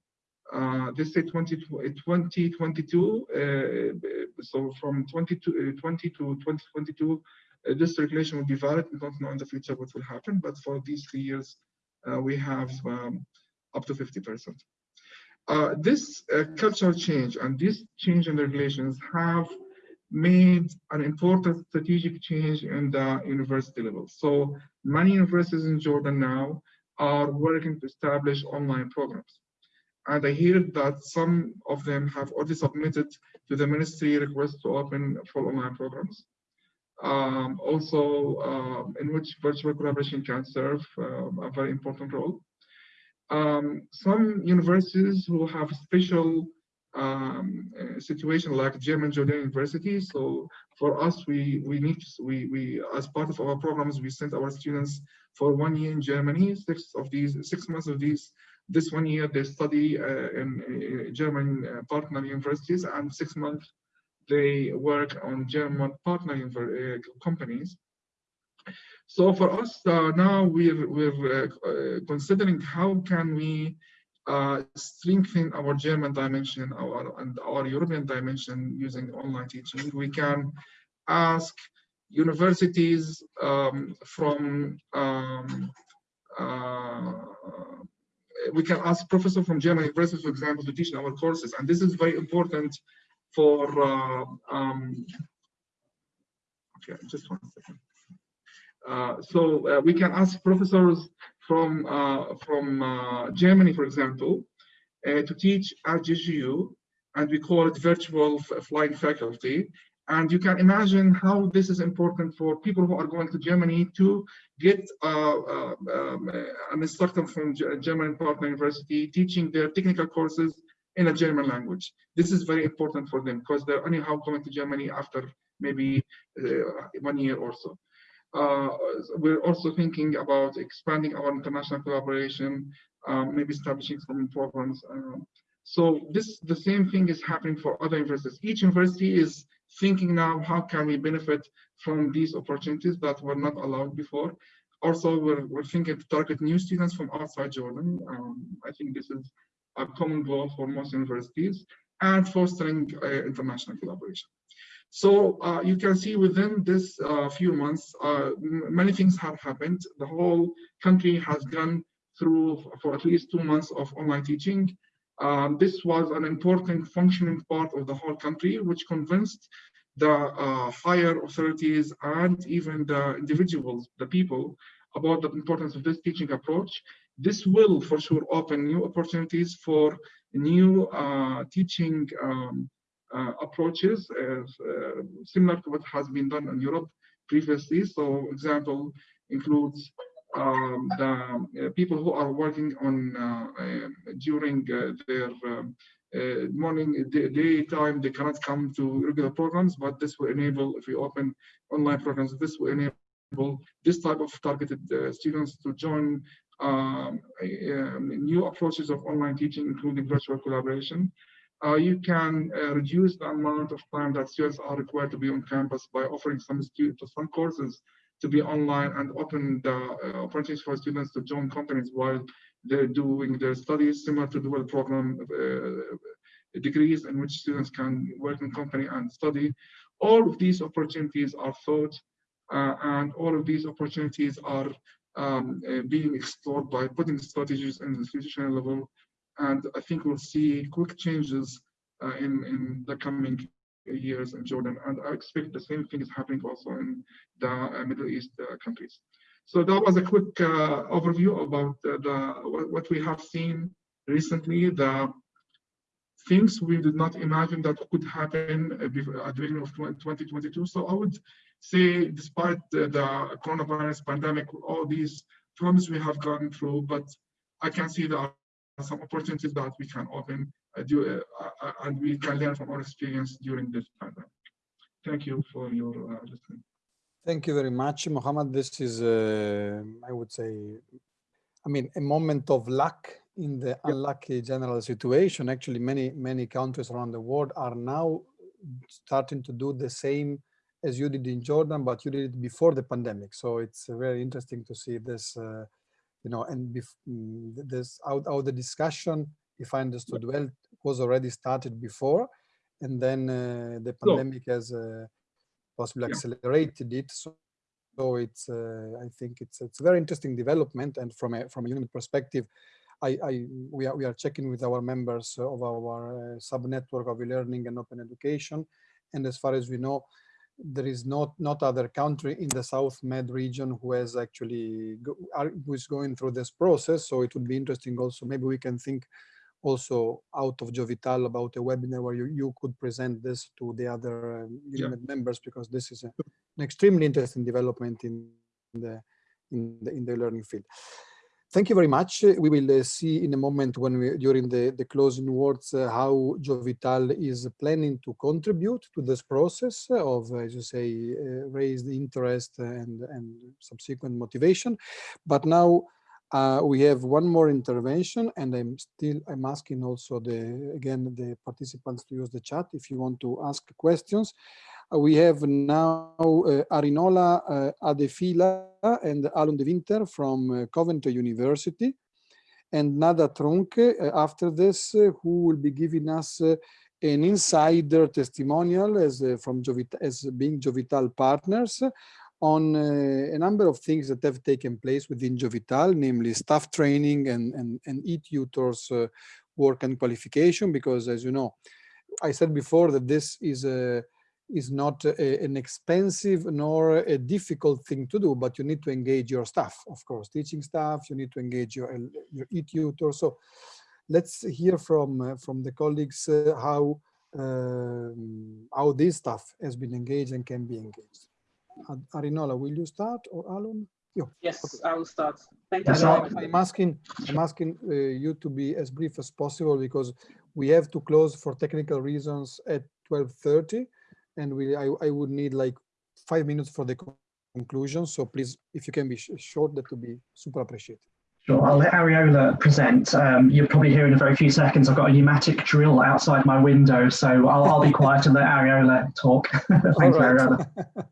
Uh, they say 20, 2022, uh, so from 20 to, 20 to 2022, uh, this regulation will be valid. We don't know in the future what will happen, but for these three years, uh, we have um, up to 50%. Uh, this uh, cultural change and this change in the regulations have made an important strategic change in the university level. So many universities in Jordan now are working to establish online programs. And I hear that some of them have already submitted to the ministry requests to open full online programs um, also uh, in which virtual collaboration can serve uh, a very important role. Um, some universities will have special um, situation like German Jordan University. So for us, we we need to, we we as part of our programs, we send our students for one year in Germany. Six of these six months of these this one year they study uh, in uh, German uh, partner universities, and six months they work on German partner uh, companies. So for us uh, now, we're, we're uh, considering how can we strengthen our German dimension our, and our European dimension using online teaching. We can ask universities um, from um, uh, we can ask professors from German universities, for example, to teach in our courses. And this is very important for uh, um, okay, just one second. Uh, so uh, we can ask professors from uh, from uh, Germany, for example, uh, to teach at GJU, and we call it virtual flying faculty. And you can imagine how this is important for people who are going to Germany to get um, an instructor from German partner university teaching their technical courses in a German language. This is very important for them because they're anyhow coming to Germany after maybe uh, one year or so. Uh, we're also thinking about expanding our international collaboration, um, maybe establishing some programs. Um, so this the same thing is happening for other universities. Each university is thinking now how can we benefit from these opportunities that were not allowed before. Also, we're, we're thinking to target new students from outside Jordan. Um, I think this is a common goal for most universities and fostering uh, international collaboration. So uh, you can see within this uh, few months, uh, many things have happened. The whole country has gone through for at least two months of online teaching. Um, this was an important functioning part of the whole country, which convinced the uh, higher authorities and even the individuals, the people, about the importance of this teaching approach. This will for sure open new opportunities for new uh, teaching um, uh, approaches, uh, similar to what has been done in Europe previously. So example includes um, the uh, people who are working on uh, during uh, their um, uh, morning day, daytime they cannot come to regular programs but this will enable if we open online programs this will enable this type of targeted uh, students to join um, um, new approaches of online teaching including virtual collaboration uh, you can uh, reduce the amount of time that students are required to be on campus by offering some some courses to be online and open the uh, opportunities for students to join companies while they're doing their studies, similar to dual program uh, degrees in which students can work in company and study. All of these opportunities are thought uh, and all of these opportunities are um, uh, being explored by putting strategies in the institutional level. And I think we'll see quick changes uh, in, in the coming years in Jordan. And I expect the same thing is happening also in the uh, Middle East countries. So that was a quick uh, overview about the what we have seen recently, the things we did not imagine that could happen at the beginning of 2022. So I would say, despite the, the coronavirus pandemic, all these problems we have gone through, but I can see there are some opportunities that we can open uh, do, uh, uh, and we can learn from our experience during this pandemic. Thank you for your listening. Thank you very much, Mohammed. This is, I would say, I mean, a moment of luck in the unlucky general situation. Actually, many, many countries around the world are now starting to do the same as you did in Jordan, but you did it before the pandemic. So it's very interesting to see this, uh, you know, and mm, this out, out the discussion, if I understood well, was already started before, and then uh, the pandemic has uh, possibly accelerated it. So, so it's uh, I think it's it's a very interesting development, and from a from a UNIMED perspective, I, I we are we are checking with our members of our uh, sub network of e-learning and open education, and as far as we know, there is not not other country in the South Med region who has actually go, are, who is going through this process. So it would be interesting also. Maybe we can think also out of Jovital about a webinar where you, you could present this to the other um, yeah. members because this is a, an extremely interesting development in the in the in the learning field. Thank you very much. We will uh, see in a moment when we during the the closing words uh, how Jovital is planning to contribute to this process of, as you say, uh, raise interest and and subsequent motivation. But now uh, we have one more intervention and I'm still, I'm asking also the, again, the participants to use the chat if you want to ask questions. Uh, we have now uh, Arinola uh, Adefila and Alun de Winter from uh, Coventry University. And Nada Trunk uh, after this, who will be giving us an insider testimonial as from Jovital, as being Jovital partners on uh, a number of things that have taken place within Jovital, namely staff training and, and, and e-tutors uh, work and qualification, because as you know, I said before that this is a, is not a, an expensive nor a difficult thing to do, but you need to engage your staff, of course, teaching staff, you need to engage your, your e-tutor. So let's hear from, uh, from the colleagues uh, how, um, how this staff has been engaged and can be engaged. Arinola, will you start or Alun? You. Yes, okay. I will start. Thank you. I'm asking, I'm asking uh, you to be as brief as possible because we have to close for technical reasons at 12.30 and we, I, I would need like five minutes for the conclusion. So please, if you can be sh short, that would be super appreciated. Sure, I'll let Arinola present. Um, you'll probably hear in a very few seconds, I've got a pneumatic drill outside my window, so I'll, I'll be quiet and let Arinola talk. Thanks, right. Arinola.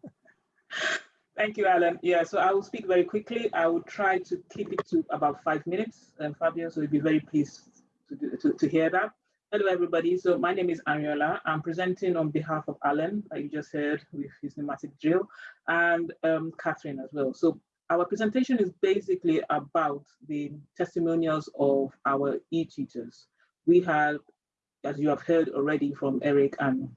Thank you, Alan. Yeah, so I will speak very quickly. I will try to keep it to about five minutes, um, Fabian, so you'll be very pleased to, to, to hear that. Hello, everybody. So my name is Arinola. I'm presenting on behalf of Alan, like you just heard with his pneumatic drill, and um, Catherine as well. So our presentation is basically about the testimonials of our e-teachers we have, as you have heard already from Eric and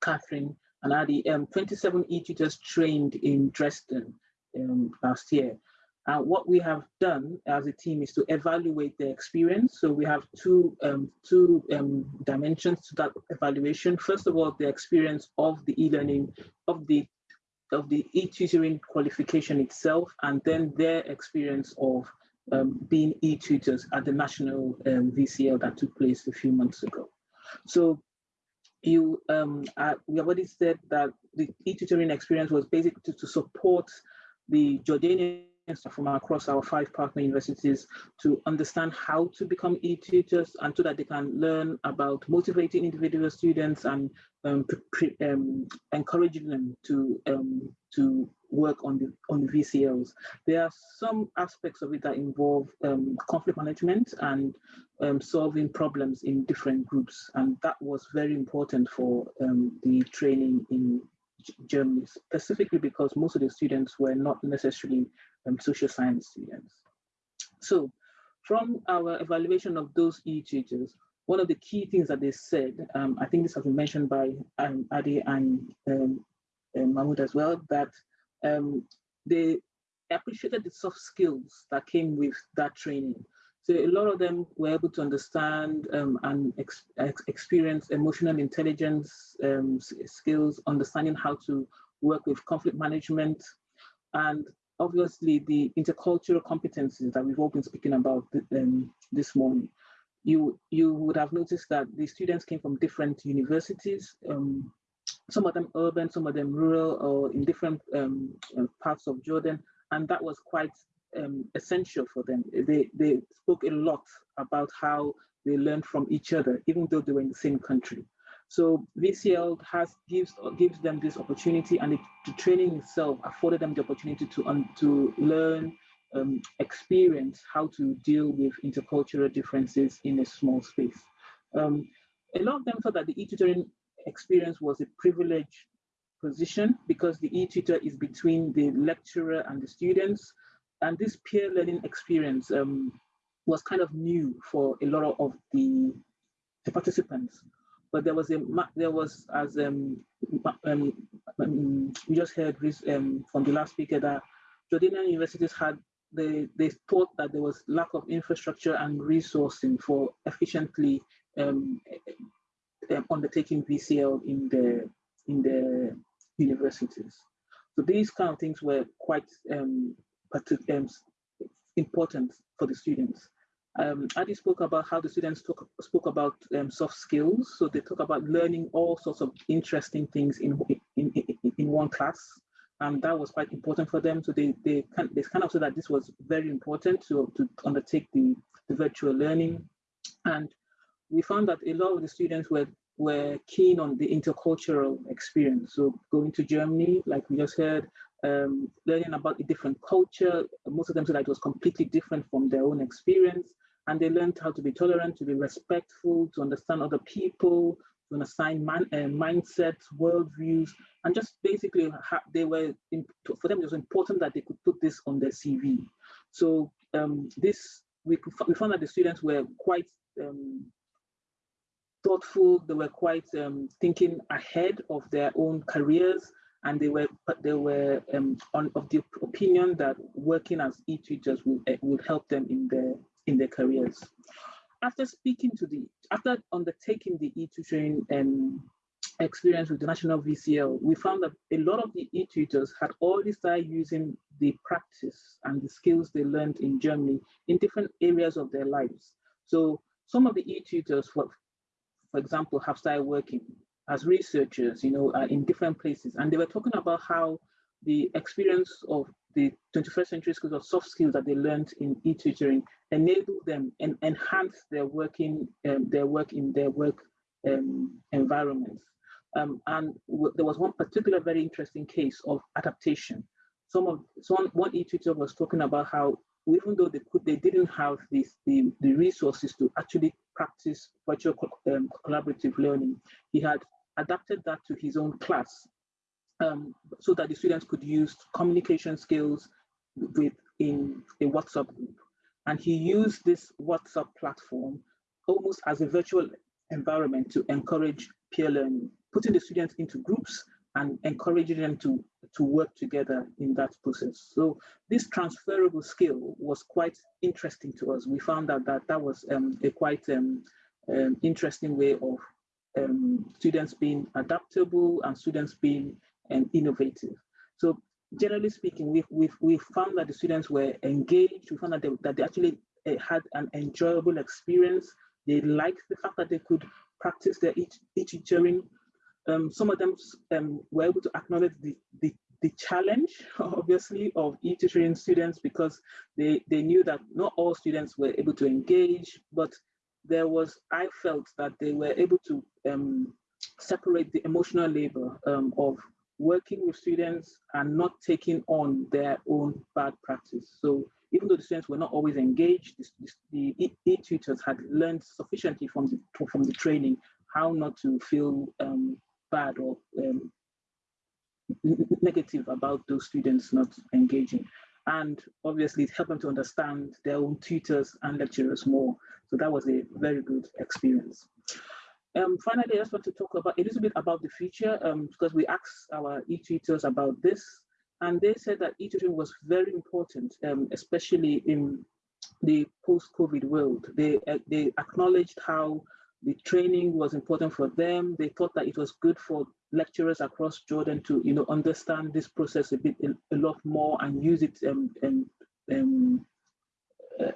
Catherine and Adi, um, 27 e-teachers trained in Dresden um, last year. Uh, what we have done as a team is to evaluate the experience. So we have two, um, two um, dimensions to that evaluation. First of all, the experience of the e-learning, of the of the e-tutoring qualification itself, and then their experience of um, being e-tutors at the national um, VCL that took place a few months ago. So you, um, uh, we already said that the e-tutoring experience was basically to, to support the Jordanian from across our five partner universities to understand how to become e-tutors and so that they can learn about motivating individual students and um, um, encouraging them to um, to work on the on the VCLs. There are some aspects of it that involve um, conflict management and um, solving problems in different groups, and that was very important for um, the training in Germany, specifically because most of the students were not necessarily um, social science students. So from our evaluation of those e-tutors, one of the key things that they said, um, I think this has been mentioned by um, Adi and um, Mahmoud as well, that um, they appreciated the soft skills that came with that training. So a lot of them were able to understand um, and ex ex experience emotional intelligence um, skills, understanding how to work with conflict management, and obviously the intercultural competencies that we've all been speaking about um, this morning. You, you would have noticed that the students came from different universities, um, some of them urban, some of them rural, or in different um, uh, parts of Jordan, and that was quite um, essential for them. They, they spoke a lot about how they learned from each other, even though they were in the same country. So VCL has gives gives them this opportunity, and it, the training itself afforded them the opportunity to um, to learn, um, experience how to deal with intercultural differences in a small space. Um, a lot of them thought that the e-tutoring experience was a privileged position because the e-tutor is between the lecturer and the students, and this peer learning experience um, was kind of new for a lot of the, the participants. But there was a there was as um, um, um we just heard um, from the last speaker that Jordanian universities had they they thought that there was lack of infrastructure and resourcing for efficiently um, undertaking VCL in the in the universities. So these kind of things were quite um, um, important for the students. Um, Adi spoke about how the students talk, spoke about um, soft skills. So they talk about learning all sorts of interesting things in, in, in, in one class. And that was quite important for them. So they, they, kind, they kind of said that this was very important to, to undertake the, the virtual learning. And we found that a lot of the students were were keen on the intercultural experience. So going to Germany, like we just heard, um, learning about a different culture. Most of them said that it was completely different from their own experience. And they learned how to be tolerant, to be respectful, to understand other people, to understand man, uh, mindsets, worldviews, and just basically they were, for them it was important that they could put this on their CV. So um, this, we, we found that the students were quite um, thoughtful. They were quite um, thinking ahead of their own careers, and they were they were um, on of the opinion that working as e-tutors would uh, would help them in their in their careers. After speaking to the after undertaking the e-tutoring um, experience with the national VCL, we found that a lot of the e-tutors had already started using the practice and the skills they learned in Germany in different areas of their lives. So some of the e-tutors, for, for example, have started working as researchers, you know, uh, in different places. And they were talking about how the experience of the 21st century skills of soft skills that they learned in e-tutoring enable them and enhance their working, um, their work in their work um, environments. Um, and there was one particular very interesting case of adaptation. Some of someone, one e-tutor was talking about how even though they could, they didn't have this, the, the resources to actually practice virtual um, collaborative learning. He had adapted that to his own class um, so that the students could use communication skills with in a WhatsApp group. And he used this WhatsApp platform almost as a virtual environment to encourage peer learning, putting the students into groups and encouraging them to, to work together in that process. So this transferable skill was quite interesting to us. We found out that that was um, a quite um, um, interesting way of um, students being adaptable and students being um, innovative. So generally speaking, we've, we've, we've found that the students were engaged. We found that they, that they actually uh, had an enjoyable experience. They liked the fact that they could practice their each, each. Um, some of them um, were able to acknowledge the, the, the challenge, obviously, of e-tutoring students because they, they knew that not all students were able to engage, but there was, I felt that they were able to um, separate the emotional labor um, of working with students and not taking on their own bad practice. So even though the students were not always engaged, the, e-tutors had learned sufficiently from the, from the training how not to feel um, bad or um, negative about those students not engaging. And obviously it helped them to understand their own tutors and lecturers more. So that was a very good experience. Um, finally, I just want to talk about a little bit about the future um, because we asked our e-tutors about this and they said that e-tutoring was very important, um, especially in the post-COVID world. They, uh, they acknowledged how the training was important for them. They thought that it was good for lecturers across Jordan to you know, understand this process a bit a, lot more and use it um, um, um,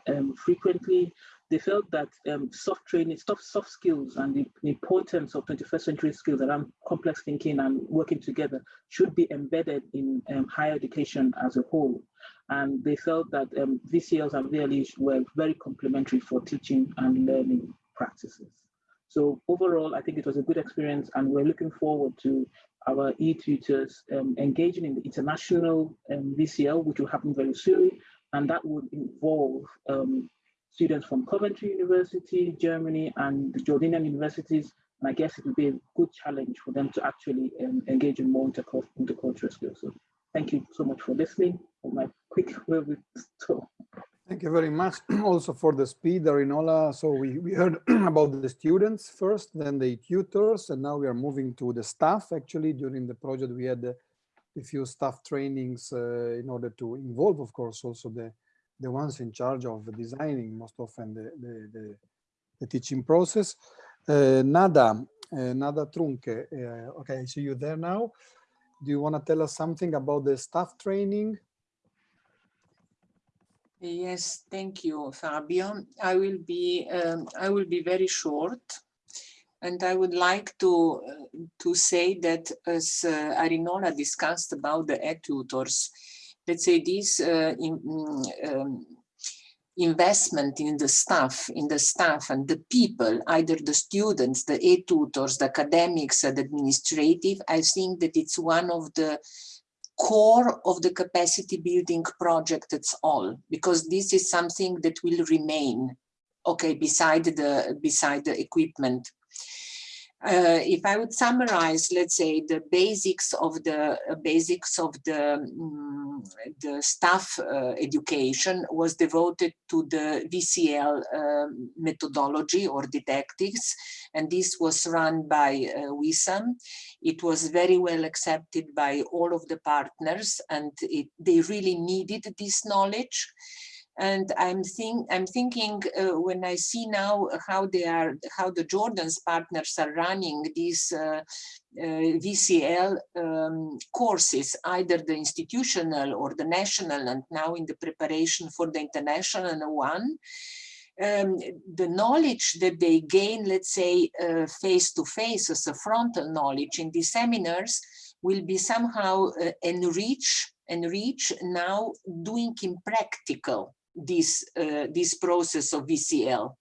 um, frequently they felt that um, soft training, soft, soft skills and the, the, importance of 21st century skills around complex thinking and working together should be embedded in um, higher education as a whole. And they felt that um, VCLs and VLEs were very complementary for teaching and learning practices. So overall, I think it was a good experience and we're looking forward to our e-tutors um, engaging in the international um, VCL, which will happen very soon. And that would involve um, students from Coventry University, Germany, and the Jordanian universities. And I guess it would be a good challenge for them to actually um, engage in more intercultural skills. So thank you so much for listening for my quick with talk. Thank you very much also for the speed, Arinola. So we, we heard about the students first, then the tutors, and now we are moving to the staff. Actually, during the project, we had a, few staff trainings uh, in order to involve, of course, also the the ones in charge of designing most often the, the, the, the teaching process. Uh, Nada, uh, Nada Trunk, uh, okay, I see you there now. Do you want to tell us something about the staff training? Yes, thank you, Fabio. I will be um, I will be very short, and I would like to uh, to say that as uh, Arinola discussed about the e-tutors, let's say this uh, in, mm, um, investment in the staff, in the staff and the people, either the students, the e-tutors, the academics, the administrative, I think that it's one of the core of the capacity building project it's all, because this is something that will remain, okay, beside the, beside the equipment. Uh, if I would summarize, let's say the basics of the uh, basics of the um, the staff uh, education was devoted to the VCL um, methodology or didactics, and this was run by uh, Wissam. It was very well accepted by all of the partners, and it, they really needed this knowledge and I'm think I'm thinking uh, when I see now how they are how the Jordan's partners are running these uh, uh, VCL um, courses, either the institutional or the national, and now in the preparation for the international one. Um, the knowledge that they gain, let's say, face to face as a frontal knowledge in these seminars will be somehow uh, enriched enrich now doing in practical this, uh, this process of VCL.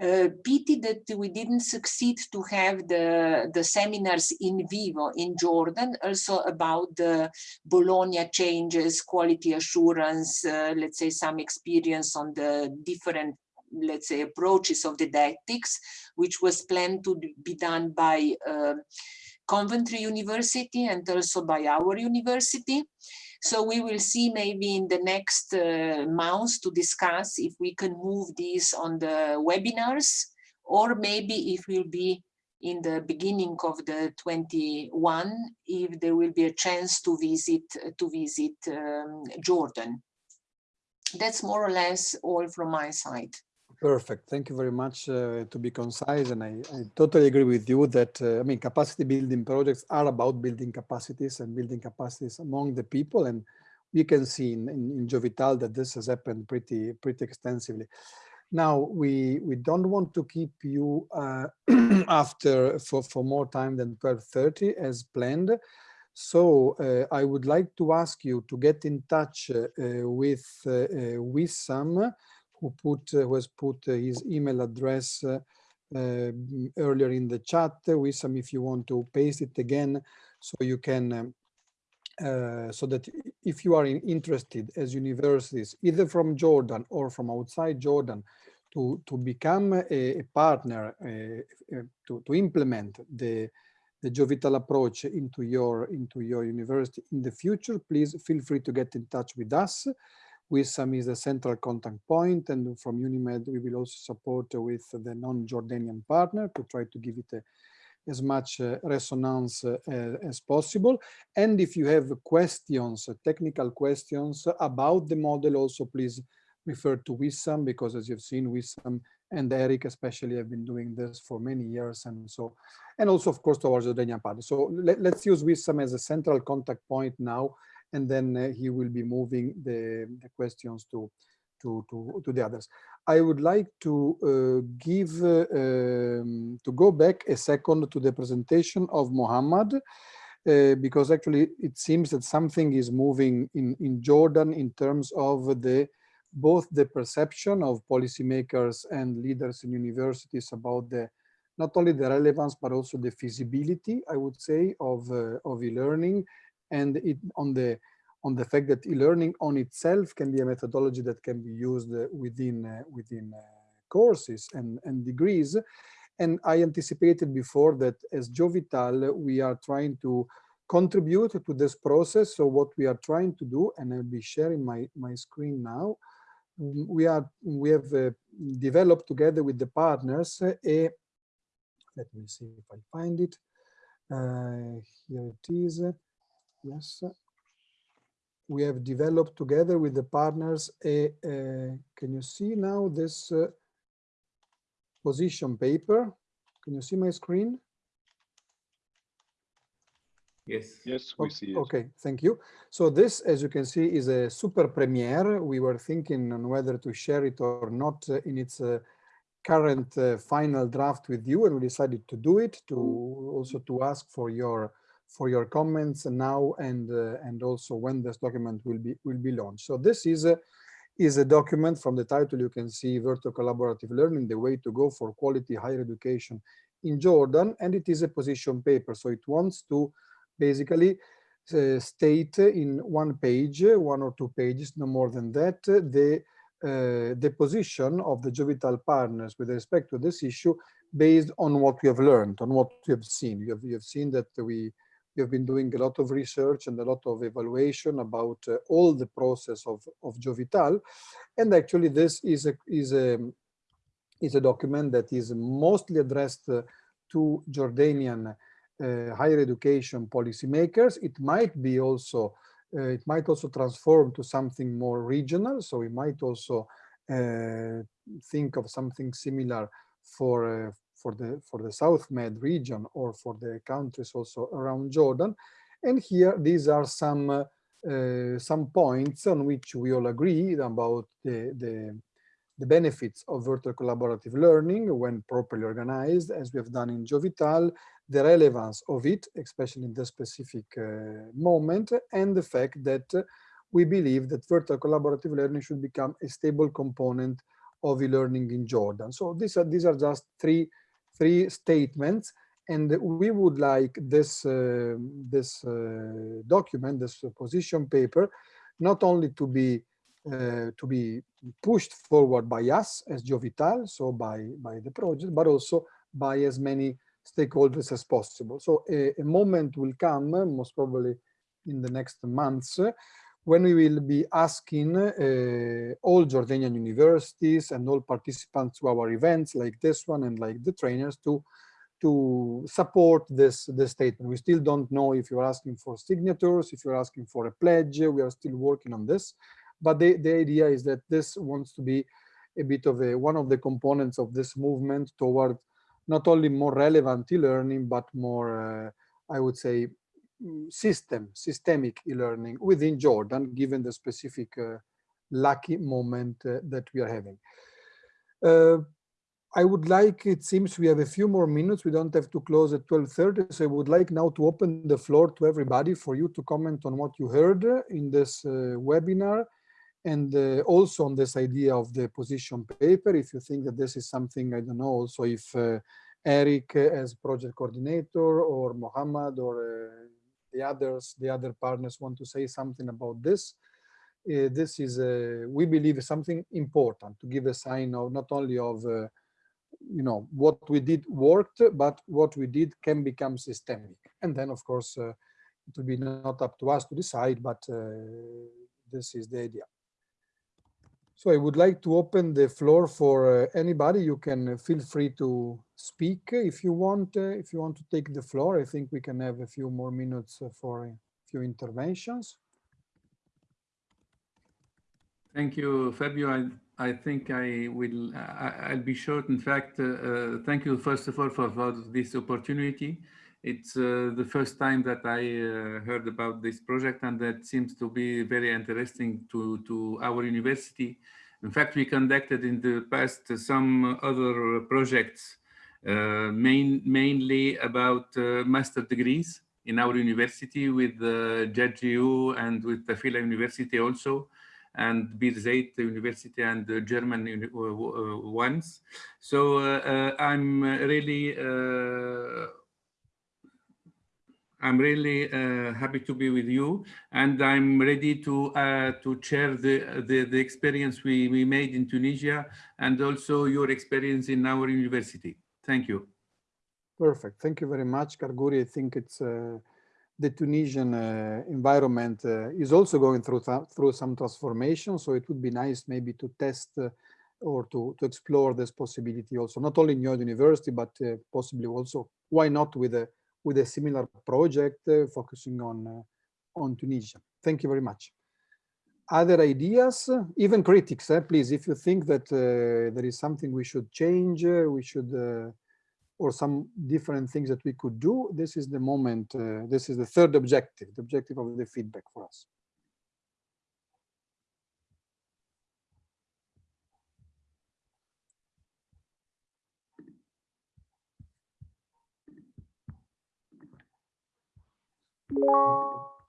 Uh, pity that we didn't succeed to have the, the seminars in vivo in Jordan, also about the Bologna changes, quality assurance, uh, let's say some experience on the different let's say approaches of the didactics, which was planned to be done by uh, Coventry University and also by our university. So we will see maybe in the next uh, months to discuss if we can move these on the webinars or maybe if will be in the beginning of the 21 if there will be a chance to visit to visit um, Jordan. That's more or less all from my side. Perfect. Thank you very much uh, to be concise. And I, I, totally agree with you that, uh, I mean, capacity building projects are about building capacities and building capacities among the people. And we can see in, in, in Jovital that this has happened pretty, pretty extensively. Now, we, we don't want to keep you uh, after for, for more time than 12.30 as planned. So uh, I would like to ask you to get in touch uh, with uh, Wissam, who put who has put his email address earlier in the chat. Wissam, if you want to paste it again, so you can um, uh, so that if you are in, interested as universities, either from Jordan or from outside Jordan, to, to become a, a partner, uh, uh, to, to implement the, the Jovital approach into your, into your university in the future, please feel free to get in touch with us. Wissam is the central contact point and from UNIMED we will also support with the non-Jordanian partner to try to give it a, as much uh, resonance uh, as possible. And if you have questions, uh, technical questions about the model also please refer to Wissam because as you've seen Wissam and Eric especially have been doing this for many years and so and also of course towards the Jordanian party. So let, us use Wissam as a central contact point now and then uh, he will be moving the, the questions to, to, to, to, the others. I would like to uh, give, uh, um, to go back a second to the presentation of Mohammed, uh, because actually it seems that something is moving in, in Jordan in terms of the both the perception of policymakers and leaders in universities about the not only the relevance but also the feasibility i would say of uh, of e-learning and it on the on the fact that e-learning on itself can be a methodology that can be used uh, within uh, within uh, courses and and degrees. And i anticipated before that as jovital we are trying to contribute to this process. So what we are trying to do and i'll be sharing my my screen now we are we have uh, developed together with the partners uh, a let me see if I find it. Uh, here it is yes we have developed together with the partners a, a can you see now this uh, position paper can you see my screen Yes. Yes, we see it. Okay, thank you. So this, as you can see, is a super premiere. We were thinking on whether to share it or not uh, in its uh, current uh, final draft with you, and we decided to do it to also to ask for your for your comments now and uh, and also when this document will be will be launched. So this is a is a document from the title you can see virtual collaborative learning the way to go for quality higher education in Jordan and it is a position paper so it wants to basically uh, state in one page, one or two pages, no more than that, the uh, the position of the Jovital partners with respect to this issue based on what we have learned, on what we have seen. You have, you have seen that we, have been doing a lot of research and a lot of evaluation about uh, all the process of, of Jovital. And actually this is a, is, a, is a document that is mostly addressed uh, to Jordanian uh, higher education policymakers. It might be also, uh, it might also transform to something more regional. So we might also uh, think of something similar for for the for the South Med region or for the countries also around Jordan. And here, these are some uh, some points on which we all agree about the, the, the benefits of virtual collaborative learning when properly organized, as we have done in Jovital, the relevance of it, especially in the specific uh, moment, and the fact that uh, we believe that virtual collaborative learning should become a stable component of e-learning in Jordan. So these are these are just three three statements, and we would like this uh, this uh, document, this position paper, not only to be uh, to be pushed forward by us as Jovital, so by by the project, but also by as many stakeholders as possible. So a, a moment will come, most probably in the next months, when we will be asking uh, all Jordanian universities and all participants to our events like this one and like the trainers to to support this, this statement. We still don't know if you're asking for signatures, if you're asking for a pledge, we are still working on this. But the, the idea is that this wants to be a bit of a, one of the components of this movement toward not only more relevant e-learning, but more, uh, I would say, system, systemic e-learning within Jordan, given the specific uh, lucky moment uh, that we are having. Uh, I would like, it seems we have a few more minutes. We don't have to close at 12.30. So I would like now to open the floor to everybody for you to comment on what you heard in this uh, webinar and uh, also on this idea of the position paper. If you think that this is something, I don't know, also if uh, Eric as project coordinator or Mohammed or the others, the other partners want to say something about this. Uh, this is, a, we believe, something important to give a sign of not only of you know, what we did worked, but what we did can become systemic. And then, of course, uh, it will be not up to us to decide, but uh, this is the idea. So I would like to open the floor for uh, anybody. You can feel free to speak if you want. Uh, if you want to take the floor, I think we can have a few more minutes uh, for a few interventions. Thank you, Fabio. I I think I will, I, will be short. In fact, uh, uh, thank you first of all for, for this opportunity. It's uh, the first time that I uh, heard about this project and that seems to be very interesting to, to our university. In fact, we conducted in the past some other projects, uh, main, mainly about master degrees in our university with uh, GJU and with Tafila University also and Birzeit University and the German uh, ones. So uh, I'm really I'm really uh, happy to be with you, and I'm ready to uh, to share the, the, the experience we we made in Tunisia and also your experience in our university. Thank you. Perfect. Thank you very much, Gargouri. I think it's. Uh the Tunisian uh, environment uh, is also going through through some transformation. So it would be nice maybe to test uh, or to, to explore this possibility also, not only in your university, but possibly also, why not with a with a similar project uh, focusing on uh, on Tunisia. Thank you very much. Other ideas, even critics, eh, please, if you think that there is something we should change, we should or some different things that we could do, this is the moment, uh, this is the third objective, the objective of the feedback for us.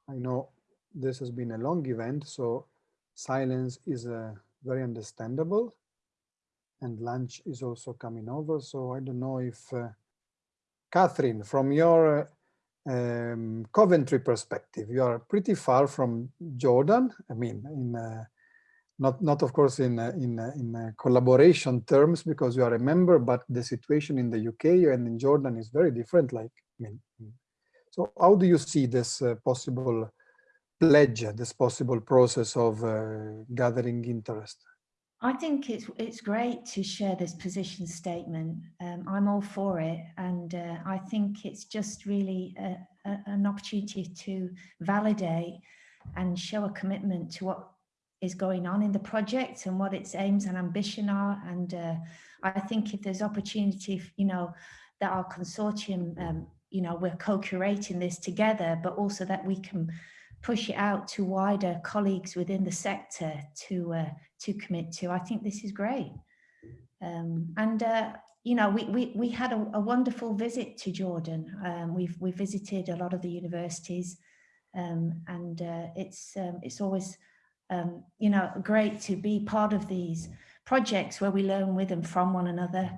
I know this has been a long event, so silence is uh, very understandable and lunch is also coming over. So I don't know if, uh, Catherine, from your um, Coventry perspective, you are pretty far from Jordan. I mean, in uh, not not of course in uh, in uh, in uh, collaboration terms because you are a member, but the situation in the UK and in Jordan is very different. Like, I mean, so how do you see this uh, possible pledge, this possible process of uh, gathering interest? I think it's it's great to share this position statement. Um, I'm all for it, and uh, I think it's just really a, a, an opportunity to validate and show a commitment to what is going on in the project and what its aims and ambition are. And uh, I think if there's opportunity, you know, that our consortium, um, you know, we're co-curating this together, but also that we can push it out to wider colleagues within the sector to uh, to commit to. I think this is great. Um, and uh, you know, we we we had a, a wonderful visit to Jordan. Um, we've we visited a lot of the universities, um, and uh, it's um, it's always um, you know great to be part of these projects where we learn with and from one another.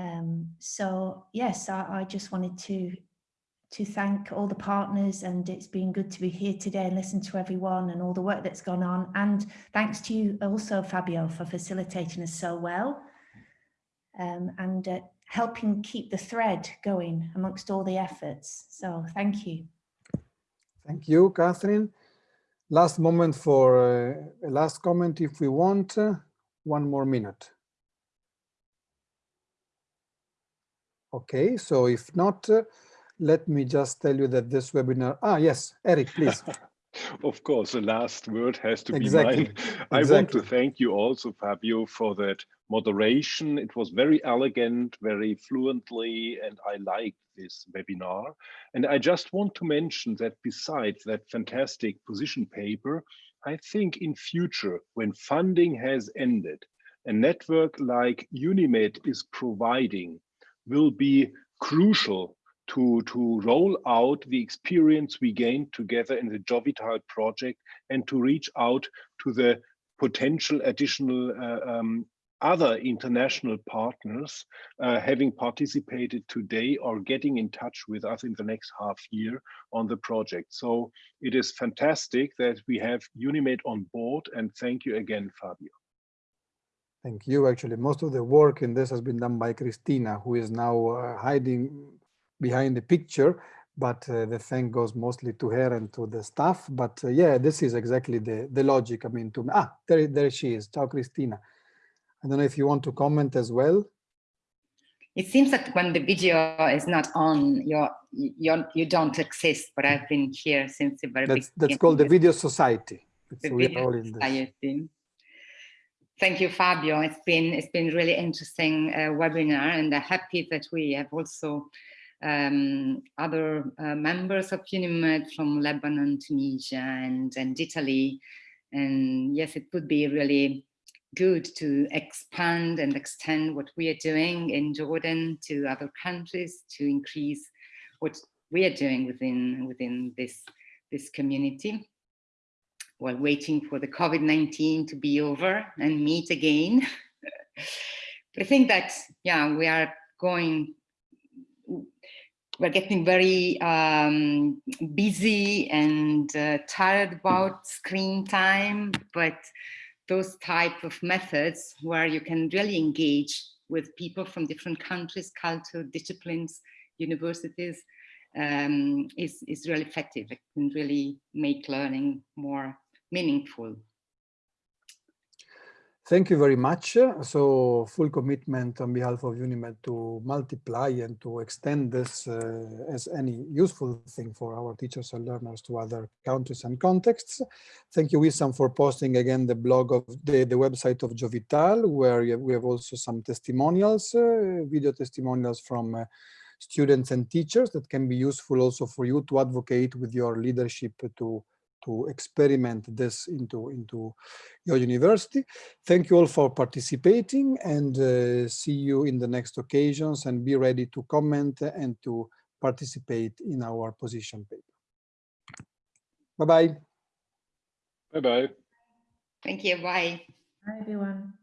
Um, so yes, I, I just wanted to to thank all the partners and it's been good to be here today and listen to everyone and all the work that's gone on and thanks to you also Fabio for facilitating us so well um, and uh, helping keep the thread going amongst all the efforts. So thank you. Thank you, Catherine. Last moment for uh, a last comment if we want. uh, one more minute. Okay, so if not, uh, let me just tell you that this webinar, ah, yes, Eric, please. Of course, the last word has to Exactly, be mine. I want to thank you also, Fabio, for that moderation. It was very elegant, very fluently, and I liked this webinar. And I just want to mention that besides that fantastic position paper, I think in future, when funding has ended, a network like UNIMED is providing will be crucial to, to roll out the experience we gained together in the Jovital project and to reach out to the potential additional uh, um, other international partners uh, having participated today or getting in touch with us in the next half year on the project. So it is fantastic that we have UNIMED on board and thank you again, Fabio. Thank you. Actually, most of the work in this has been done by Christina, who is now uh, hiding behind the picture, but uh, the thank goes mostly to her and to the staff. But uh, yeah, this is exactly the, the logic. I mean, to ah, there, there she is. Ciao, Christina. I don't know if you want to comment as well. It seems that when the video is not on, you're, you're, you don't exist, but I've been here since the very That's, beginning. that's called the Video Society. It's, the Video all in this. Society. Thank you, Fabio. It's been it's been really interesting uh, webinar, and I'm happy that we have also um, other uh, members of UNIMED from Lebanon, Tunisia, and and Italy. And yes, it would be really good to expand and extend what we are doing in Jordan to other countries to increase what we are doing within within this this community while waiting for the COVID-19 to be over and meet again. but I think that, yeah, we are going, we're getting very um, busy and uh, tired about screen time, but those type of methods where you can really engage with people from different countries, culture, disciplines, universities, um, is, is really effective. It can really make learning more meaningful. Thank you very much. So full commitment on behalf of UNIMED to multiply and to extend this uh, as any useful thing for our teachers and learners to other countries and contexts. Thank you, Wissam, for posting again the blog of the, the website of Jovital, where we have also some testimonials, uh, video testimonials from uh, students and teachers that can be useful also for you to advocate with your leadership to to experiment this into, into your university. Thank you all for participating and uh, see you in the next occasions and be ready to comment and to participate in our position paper. Bye-bye. Bye-bye. Thank you. Bye. Hi, everyone.